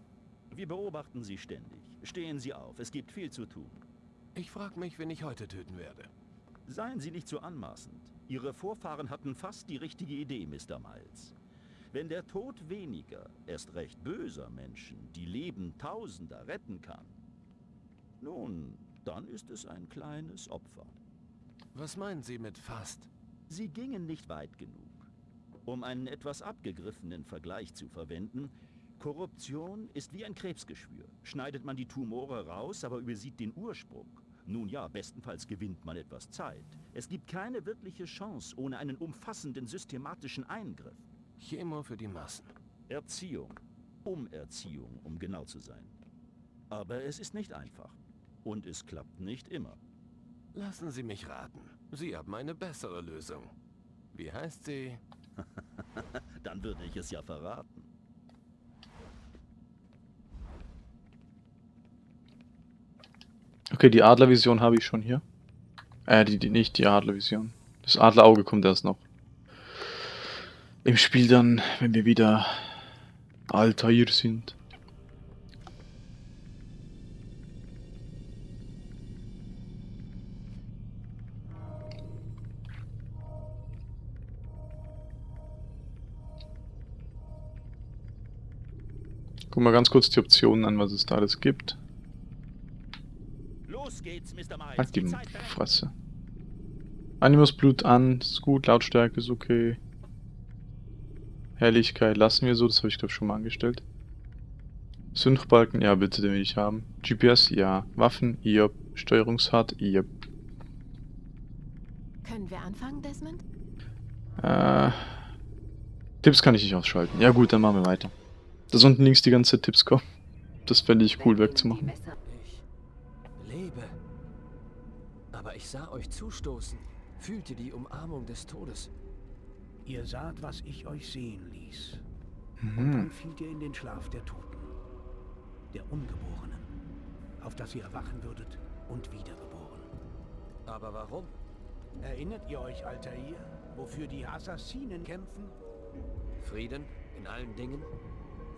Wir beobachten Sie ständig. Stehen Sie auf, es gibt viel zu tun. Ich frage mich, wen ich heute töten werde. Seien Sie nicht so anmaßend. Ihre Vorfahren hatten fast die richtige Idee, Mr. Miles. Wenn der Tod weniger, erst recht böser Menschen, die Leben Tausender retten kann, nun, dann ist es ein kleines Opfer. Was meinen Sie mit fast? Sie gingen nicht weit genug. Um einen etwas abgegriffenen Vergleich zu verwenden, Korruption ist wie ein Krebsgeschwür. Schneidet man die Tumore raus, aber übersieht den Ursprung. Nun ja, bestenfalls gewinnt man etwas Zeit. Es gibt keine wirkliche Chance ohne einen umfassenden systematischen Eingriff. Chemo für die Massen. Erziehung. Umerziehung, um genau zu sein. Aber es ist nicht einfach. Und es klappt nicht immer. Lassen Sie mich raten. Sie haben eine bessere Lösung. Wie heißt sie? Dann würde ich es ja verraten. Okay, die Adlervision habe ich schon hier. Äh, die, die nicht die Adlervision. Das Adlerauge kommt erst noch. Im Spiel dann, wenn wir wieder Altair sind. Guck mal ganz kurz die Optionen an, was es da alles gibt. Los geht's, Mr. Miles. Halt die. Fresse. Animus Blut an, ist gut, Lautstärke ist okay. Helligkeit lassen wir so, das habe ich glaube schon mal angestellt. Synchbalken, ja bitte, den will ich haben. GPS, ja. Waffen, ja. Steuerungshard, ja. Können wir anfangen, Desmond? Äh, Tipps kann ich nicht ausschalten. Ja gut, dann machen wir weiter. Dass unten links die ganze Zeit Tipps kommen. Das fände ich cool wegzumachen. Ich lebe. Aber ich sah euch zustoßen, fühlte die Umarmung des Todes. Ihr saht, was ich euch sehen ließ. Und dann Mhm. fielt ihr in den Schlaf der Toten, der Ungeborenen, auf das ihr erwachen würdet und wiedergeboren. Aber warum? Erinnert ihr euch, Altair, wofür die Assassinen kämpfen? Frieden in allen Dingen?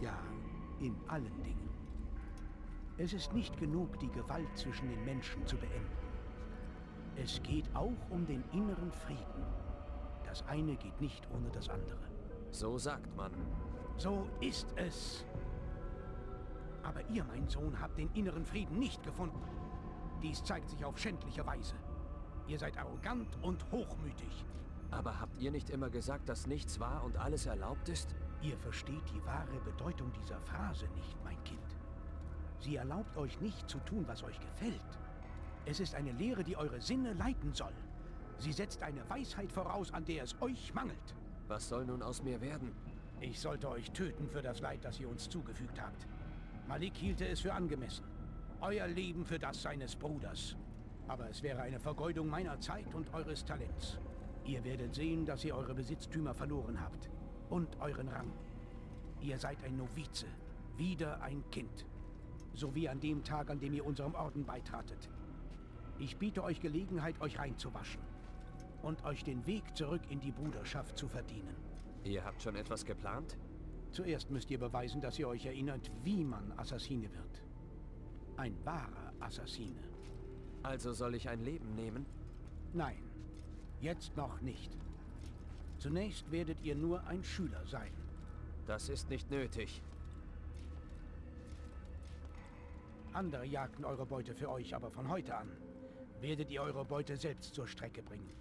Ja, in allen Dingen. Es ist nicht genug, die Gewalt zwischen den Menschen zu beenden. Es geht auch um den inneren Frieden. Das eine geht nicht ohne das andere. So sagt man. So ist es. Aber ihr, mein Sohn, habt den inneren Frieden nicht gefunden. Dies zeigt sich auf schändliche Weise. Ihr seid arrogant und hochmütig. Aber habt ihr nicht immer gesagt, dass nichts wahr und alles erlaubt ist? Ihr versteht die wahre Bedeutung dieser Phrase nicht, mein Kind. Sie erlaubt euch nicht zu tun, was euch gefällt. Es ist eine Lehre, die eure Sinne leiten soll. Sie setzt eine Weisheit voraus, an der es euch mangelt. Was soll nun aus mir werden? Ich sollte euch töten für das Leid, das ihr uns zugefügt habt. Malik hielte es für angemessen. Euer Leben für das seines Bruders. Aber es wäre eine Vergeudung meiner Zeit und eures Talents. Ihr werdet sehen, dass ihr eure Besitztümer verloren habt. Und euren Rang. Ihr seid ein Novize. Wieder ein Kind. So wie an dem Tag, an dem ihr unserem Orden beitratet. Ich biete euch Gelegenheit, euch reinzuwaschen. Und euch den Weg zurück in die Bruderschaft zu verdienen. Ihr habt schon etwas geplant? Zuerst müsst ihr beweisen, dass ihr euch erinnert, wie man Assassine wird. Ein wahrer Assassine. Also soll ich ein Leben nehmen? Nein, jetzt noch nicht. Zunächst werdet ihr nur ein Schüler sein. Das ist nicht nötig. Andere jagten eure Beute für euch, aber von heute an werdet ihr eure Beute selbst zur Strecke bringen.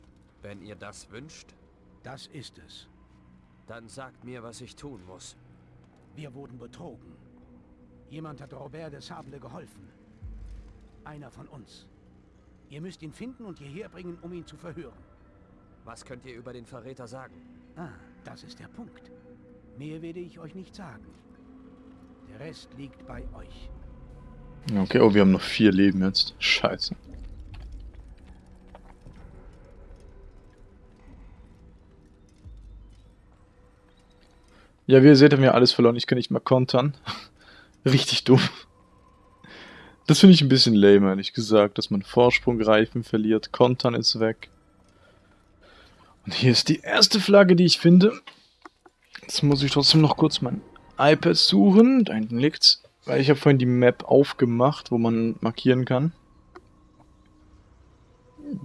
Wenn ihr das wünscht, Das ist es. dann sagt mir, was ich tun muss. Wir wurden betrogen. Jemand hat Robert de Sable geholfen. Einer von uns. Ihr müsst ihn finden und hierher bringen, um ihn zu verhören. Was könnt ihr über den Verräter sagen? Ah, das ist der Punkt. Mehr werde ich euch nicht sagen. Der Rest liegt bei euch. Okay, oh, wir haben noch vier Leben jetzt. Scheiße. Ja, wie ihr seht, haben wir alles verloren. Ich kann nicht mehr kontern. Richtig dumm. Das finde ich ein bisschen lame, ehrlich gesagt, dass man Vorsprungreifen verliert. Kontern ist weg. Und hier ist die erste Flagge, die ich finde. Jetzt muss ich trotzdem noch kurz mein iPad suchen. Da hinten liegt's. Weil ich habe vorhin die Map aufgemacht, wo man markieren kann.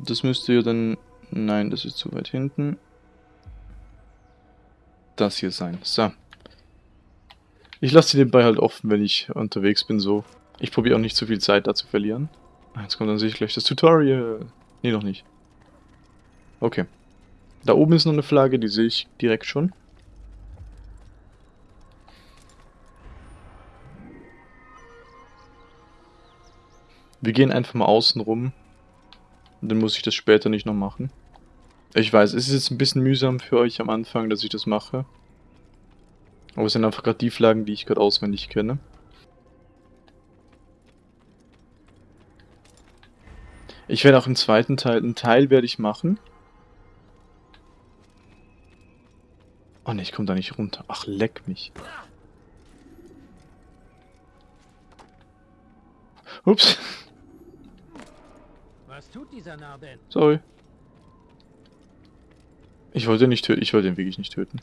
Das müsste ja dann... Nein, das ist zu weit hinten. Das hier sein. So. Ich lasse sie nebenbei halt offen, wenn ich unterwegs bin, so. Ich probiere auch nicht zu viel Zeit da zu verlieren. Jetzt kommt dann ich gleich das Tutorial. Nee, noch nicht. Okay. Da oben ist noch eine Flagge, die sehe ich direkt schon. Wir gehen einfach mal außen rum. Dann muss ich das später nicht noch machen. Ich weiß, es ist jetzt ein bisschen mühsam für euch am Anfang, dass ich das mache. Aber es sind einfach gerade die Flaggen, die ich gerade auswendig kenne. Ich werde auch im zweiten Teil, einen Teil werde ich machen. Oh ne, ich komme da nicht runter. Ach, leck mich. Ups, Was tut dieser Narr denn? sorry. Ich wollte ihn nicht töten, ich wollte ihn wirklich nicht töten.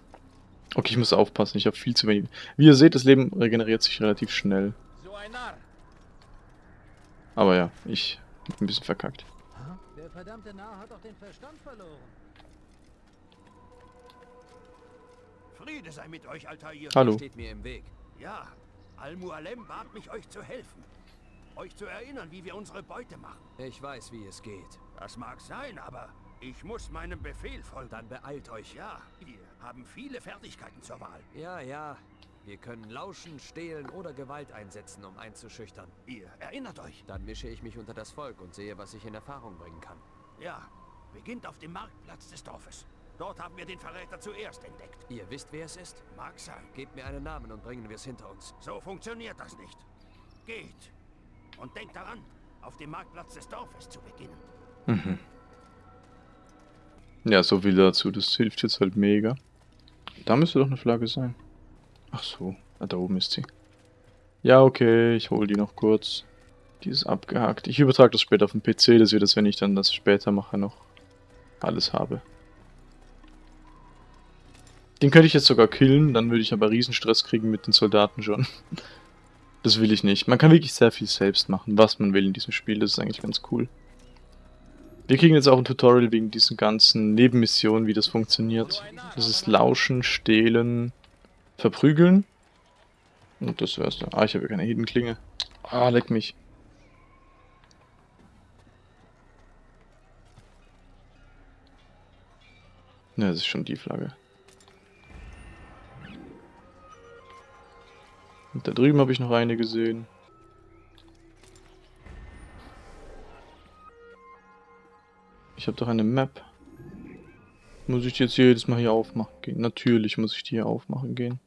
Okay, ich muss aufpassen, ich habe viel zu wenig. Wie ihr seht, das Leben regeneriert sich relativ schnell. So ein Narr. Aber ja, ich hab ein bisschen verkackt. Der verdammte Narr hat doch den Verstand verloren. Friede sei mit euch, Altair. Hallo. Steht mir im Weg. Ja, Al-Mualem bat mich, euch zu helfen. Euch zu erinnern, wie wir unsere Beute machen. Ich weiß, wie es geht. Das mag sein, aber ich muss meinem Befehl folgen. Dann beeilt euch. Ja, wir haben viele Fertigkeiten zur Wahl. Ja, ja. Wir können lauschen, stehlen oder Gewalt einsetzen, um einzuschüchtern. Ihr erinnert euch. Dann mische ich mich unter das Volk und sehe, was ich in Erfahrung bringen kann. Ja, beginnt auf dem Marktplatz des Dorfes. Dort haben wir den Verräter zuerst entdeckt. Ihr wisst, wer es ist? Mag sein. Gebt mir einen Namen und bringen wir es hinter uns. So funktioniert das nicht. Geht. Und denkt daran, auf dem Marktplatz des Dorfes zu beginnen. Mhm. Ja, so viel dazu. Das hilft jetzt halt mega. Da müsste doch eine Flagge sein. Ach so, ah, da oben ist sie. Ja, okay, ich hole die noch kurz. Die ist abgehakt. Ich übertrage das später auf den PC, dass wir das, wenn ich dann das später mache, noch alles habe. Den könnte ich jetzt sogar killen, dann würde ich aber Riesenstress kriegen mit den Soldaten schon. Das will ich nicht. Man kann wirklich sehr viel selbst machen, was man will in diesem Spiel. Das ist eigentlich ganz cool. Wir kriegen jetzt auch ein Tutorial wegen diesen ganzen Nebenmissionen, wie das funktioniert. Das ist Lauschen, Stehlen, Verprügeln. Und das wär's dann. Ah, ich habe ja keine Hidden. Ah, leck mich. Ne, das ist schon die Flagge. Und da drüben habe ich noch eine gesehen. Ich habe doch eine Map. Muss ich die jetzt jedes Mal hier aufmachen gehen? Natürlich muss ich die hier aufmachen gehen.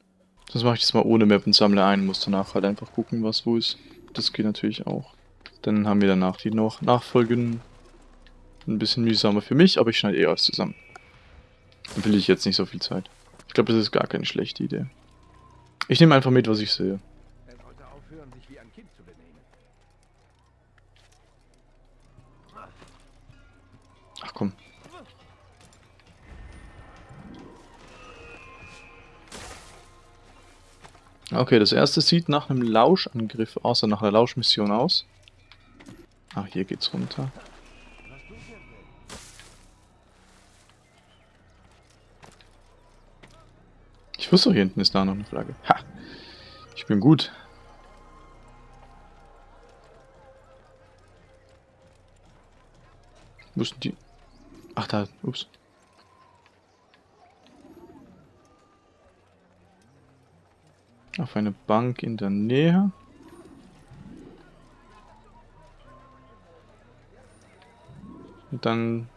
Sonst mache ich das mal ohne Map und sammle ein. Muss danach halt einfach gucken, was wo ist. Das geht natürlich auch. Dann haben wir danach die noch Nachfolgen. Ein bisschen mühsamer für mich, aber ich schneide eh alles zusammen. Dann will ich jetzt nicht so viel Zeit. Ich glaube, das ist gar keine schlechte Idee. Ich nehme einfach mit, was ich sehe. Aufhören. Ach komm. Okay, das erste sieht nach einem Lauschangriff aus, nach einer Lauschmission aus. Ach, hier geht's runter. Ich wusste, hier hinten ist da noch eine Flagge. Ha! Ich bin gut. Wo die? Ach, da. Ups. Auf eine Bank in der Nähe. Und dann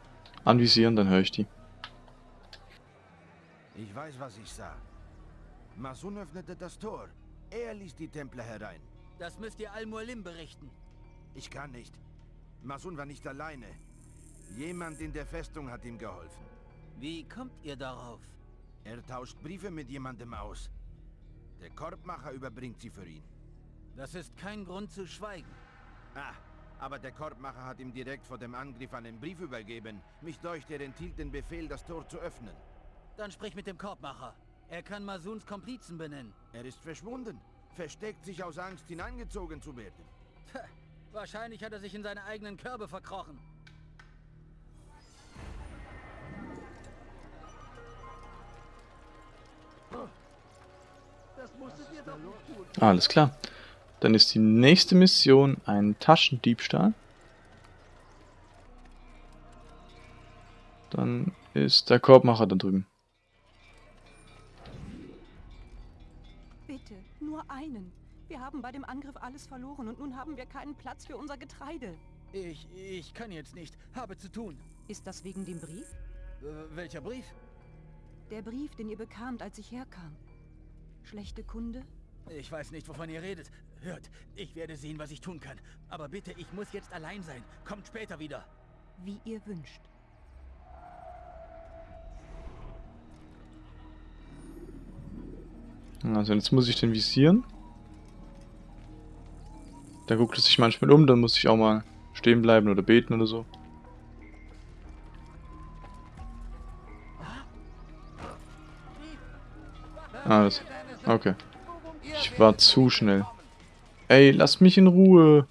anvisieren, dann höre ich die. Ich weiß, was ich sah. Masun öffnete das Tor. Er ließ die Templer herein. Das müsst ihr Al-Mualim berichten. Ich kann nicht. Masun war nicht alleine. Jemand in der Festung hat ihm geholfen. Wie kommt ihr darauf? Er tauscht Briefe mit jemandem aus. Der Korbmacher überbringt sie für ihn. Das ist kein Grund zu schweigen. Ah, aber der Korbmacher hat ihm direkt vor dem Angriff einen Brief übergeben. Mich deucht, er enthielt den Befehl, das Tor zu öffnen. Dann sprich mit dem Korbmacher. Er kann Masuns Komplizen benennen. Er ist verschwunden. Versteckt sich aus Angst, hineingezogen zu werden. Tja, wahrscheinlich hat er sich in seine eigenen Körbe verkrochen. Das musstet ihr doch nicht tun. Alles klar. Dann ist die nächste Mission ein Taschendiebstahl. Dann ist der Korbmacher da drüben. Einen. Wir haben bei dem Angriff alles verloren und nun haben wir keinen Platz für unser Getreide. Ich, ich kann jetzt nicht. Habe zu tun. Ist das wegen dem Brief? Äh, welcher Brief? Der Brief, den ihr bekamt, als ich herkam. Schlechte Kunde? Ich weiß nicht, wovon ihr redet. Hört, ich werde sehen, was ich tun kann. Aber bitte, ich muss jetzt allein sein. Kommt später wieder. Wie ihr wünscht. Also jetzt muss ich den visieren. Da guckt es sich manchmal um, dann muss ich auch mal stehen bleiben oder beten oder so. Alles. Okay. Ich war zu schnell. Ey, lass mich in Ruhe.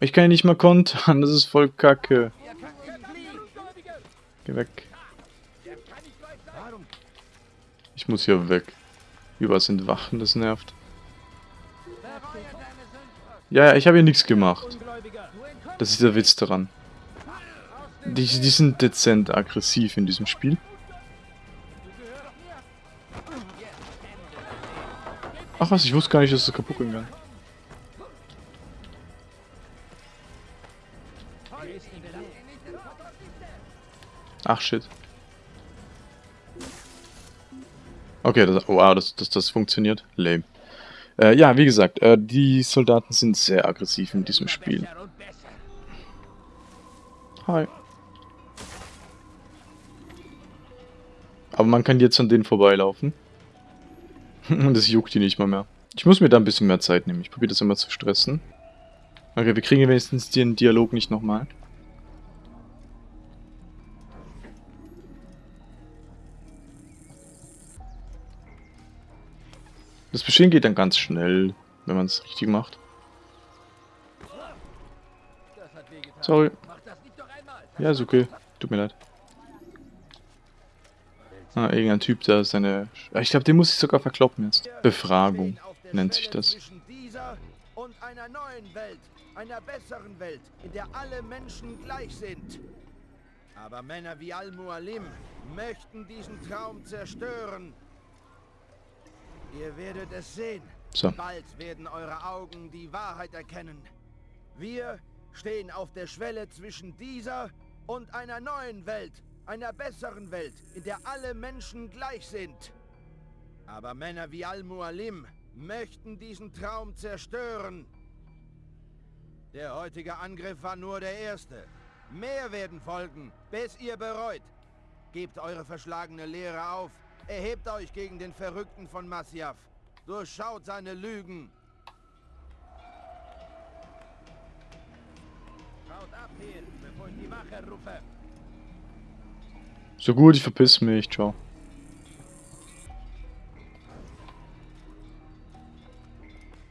Ich kann ja nicht mal kontern, das ist voll kacke. Geh weg. Ich muss hier weg. Überall sind Wachen, das nervt. Ja, ja, ich habe hier nichts gemacht. Das ist der Witz daran. Die, die sind dezent aggressiv in diesem Spiel. Ach was, ich wusste gar nicht, dass es kaputt ging. Ach shit. Okay, das, wow, dass das, das funktioniert. Lame. Äh, ja, wie gesagt, äh, die Soldaten sind sehr aggressiv in diesem Spiel. Hi. Aber man kann jetzt an denen vorbeilaufen. Und das juckt die nicht mal mehr. Ich muss mir da ein bisschen mehr Zeit nehmen. Ich probiere das immer zu stressen. Okay, wir kriegen wenigstens den Dialog nicht nochmal. Das Bestehen geht dann ganz schnell, wenn man es richtig macht. Sorry. Ja, ist okay. Tut mir leid. Ah, irgendein Typ, der seine... Ich glaube, den muss ich sogar verkloppen jetzt. Befragung nennt sich das. Und einer neuen Welt, einer besseren Welt, in der alle Menschen gleich sind. Aber Männer wie Al-Mualim möchten diesen Traum zerstören Ihr werdet es sehen. So. Bald werden eure Augen die Wahrheit erkennen. Wir stehen auf der Schwelle zwischen dieser und einer neuen Welt, einer besseren Welt, in der alle Menschen gleich sind. Aber Männer wie Al-Mualim möchten diesen Traum zerstören. Der heutige Angriff war nur der erste. Mehr werden folgen, bis ihr bereut. Gebt eure verschlagene Lehre auf Erhebt euch gegen den Verrückten von Masyaf. Durchschaut seine Lügen. Schaut ab hier, bevor ich die Wache rufe. So gut, ich verpiss mich. Ciao.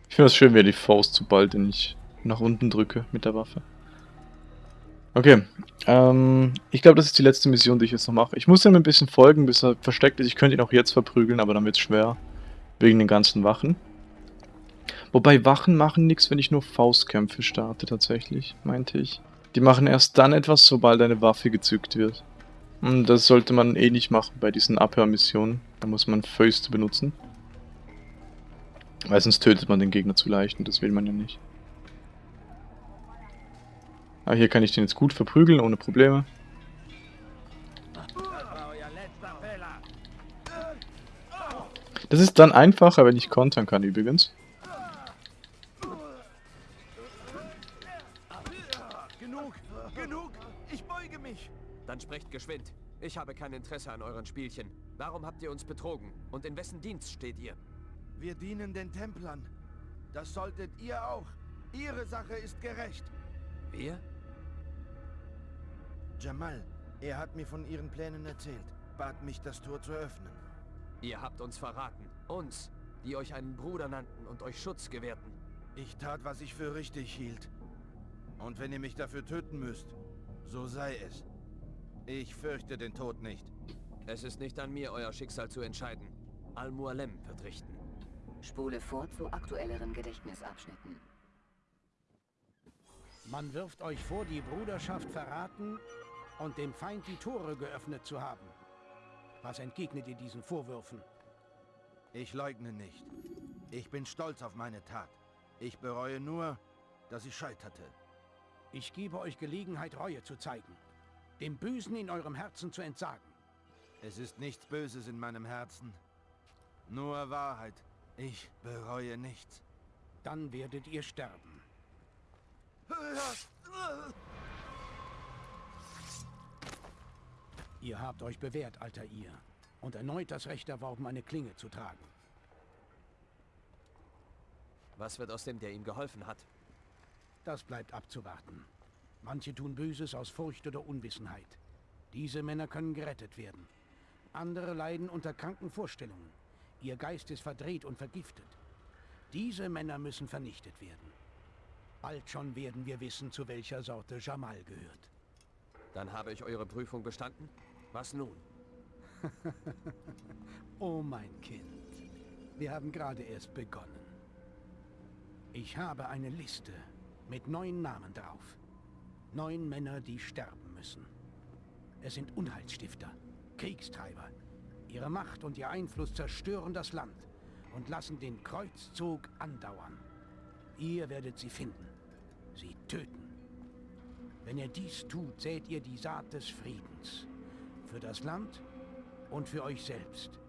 Ich finde das schön, er die Faust, sobald ich nach unten drücke mit der Waffe. Okay, ähm, ich glaube, das ist die letzte Mission, die ich jetzt noch mache. Ich muss ihm ein bisschen folgen, bis er versteckt ist. Ich könnte ihn auch jetzt verprügeln, aber dann wird es schwer. Wegen den ganzen Wachen. Wobei Wachen machen nichts, wenn ich nur Faustkämpfe starte, tatsächlich, meinte ich. Die machen erst dann etwas, sobald eine Waffe gezückt wird. Und das sollte man eh nicht machen bei diesen Abhörmissionen. Da muss man Fäuste benutzen. Weil sonst tötet man den Gegner zu leicht und das will man ja nicht. Aber hier kann ich den jetzt gut verprügeln, ohne Probleme. Das ist dann einfacher, wenn ich kontern kann übrigens. Genug, genug, ich beuge mich. Dann sprecht geschwind. Ich habe kein Interesse an euren Spielchen. Warum habt ihr uns betrogen? Und in wessen Dienst steht ihr? Wir dienen den Templern. Das solltet ihr auch. Ihre Sache ist gerecht. Wir? Jamal, er hat mir von Ihren Plänen erzählt, bat mich, das Tor zu öffnen. Ihr habt uns verraten. Uns, die euch einen Bruder nannten und euch Schutz gewährten. Ich tat, was ich für richtig hielt. Und wenn ihr mich dafür töten müsst, so sei es. Ich fürchte den Tod nicht. Es ist nicht an mir, euer Schicksal zu entscheiden. Al-Mualem wird richten. Spule vor zu aktuelleren Gedächtnisabschnitten. Man wirft euch vor, die Bruderschaft verraten und dem Feind die Tore geöffnet zu haben. Was entgegnet ihr diesen Vorwürfen? Ich leugne nicht. Ich bin stolz auf meine Tat. Ich bereue nur, dass ich scheiterte. Ich gebe euch Gelegenheit, Reue zu zeigen. Dem Bösen in eurem Herzen zu entsagen. Es ist nichts Böses in meinem Herzen. Nur Wahrheit. Ich bereue nichts. Dann werdet ihr sterben. Ihr habt euch bewährt, alter ihr, und erneut das Recht erworben, eine Klinge zu tragen. Was wird aus dem, der ihm geholfen hat? Das bleibt abzuwarten. Manche tun Böses aus Furcht oder Unwissenheit. Diese Männer können gerettet werden. Andere leiden unter kranken Vorstellungen. Ihr Geist ist verdreht und vergiftet. Diese Männer müssen vernichtet werden. Bald schon werden wir wissen, zu welcher Sorte Jamal gehört. Dann habe ich eure Prüfung bestanden? Was nun? oh mein Kind, wir haben gerade erst begonnen. Ich habe eine Liste mit neun Namen drauf. Neun Männer, die sterben müssen. Es sind Unheilsstifter, Kriegstreiber. Ihre Macht und ihr Einfluss zerstören das Land und lassen den Kreuzzug andauern. Ihr werdet sie finden, sie töten. Wenn ihr dies tut, sät ihr die Saat des Friedens. Für das Land und für euch selbst.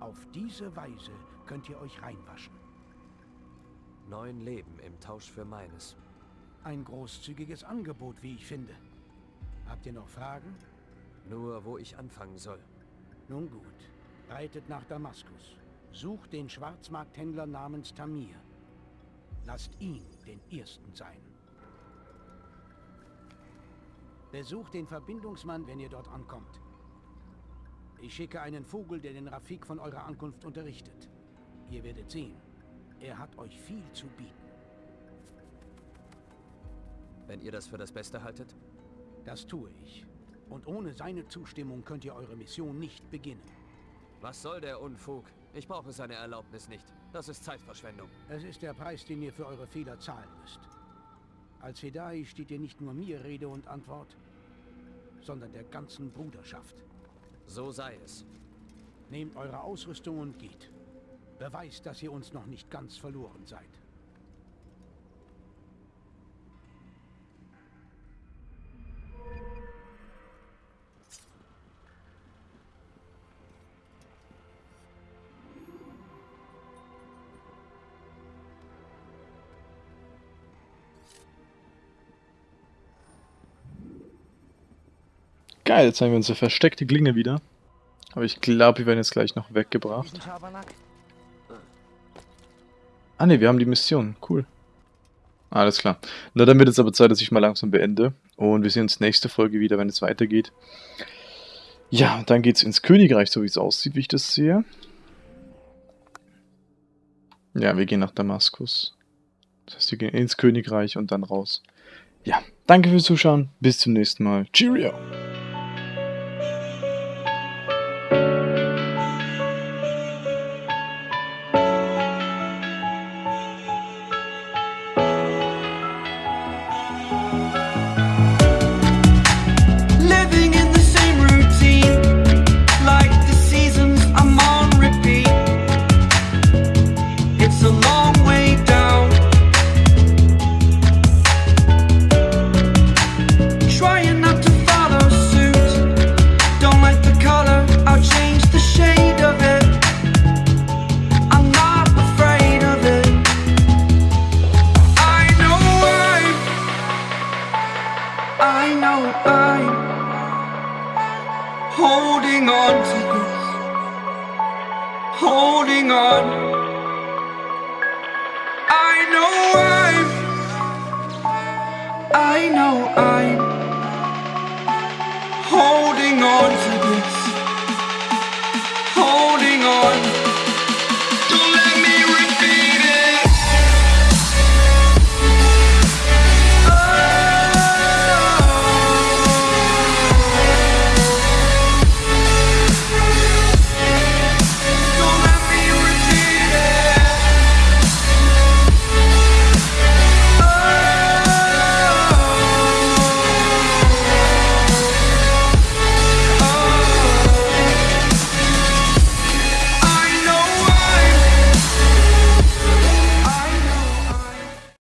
Auf diese Weise könnt ihr euch reinwaschen. Neun Leben im Tausch für meines. Ein großzügiges Angebot, wie ich finde. Habt ihr noch Fragen? Nur, wo ich anfangen soll. Nun gut. Reitet nach Damaskus. Sucht den Schwarzmarkthändler namens Tamir. Lasst ihn den Ersten sein. Besucht den Verbindungsmann, wenn ihr dort ankommt. Ich schicke einen Vogel, der den Rafik von eurer Ankunft unterrichtet. Ihr werdet sehen, er hat euch viel zu bieten. Wenn ihr das für das Beste haltet? Das tue ich. Und ohne seine Zustimmung könnt ihr eure Mission nicht beginnen. Was soll der Unfug? Ich brauche seine Erlaubnis nicht. Das ist Zeitverschwendung. Es ist der Preis, den ihr für eure Fehler zahlen müsst. Als Fedai steht ihr nicht nur mir Rede und Antwort, sondern der ganzen Bruderschaft. So sei es. Nehmt eure Ausrüstung und geht. Beweist, dass ihr uns noch nicht ganz verloren seid. Geil, jetzt haben wir unsere versteckte Klinge wieder. Aber ich glaube, wir werden jetzt gleich noch weggebracht. Ah ne, wir haben die Mission. Cool. Alles klar. Na, dann wird es aber Zeit, dass ich mal langsam beende. Und wir sehen uns nächste Folge wieder, wenn es weitergeht. Ja, dann geht es ins Königreich, so wie es aussieht, wie ich das sehe. Ja, wir gehen nach Damaskus. Das heißt, wir gehen ins Königreich und dann raus. Ja, danke fürs Zuschauen. Bis zum nächsten Mal. Cheerio!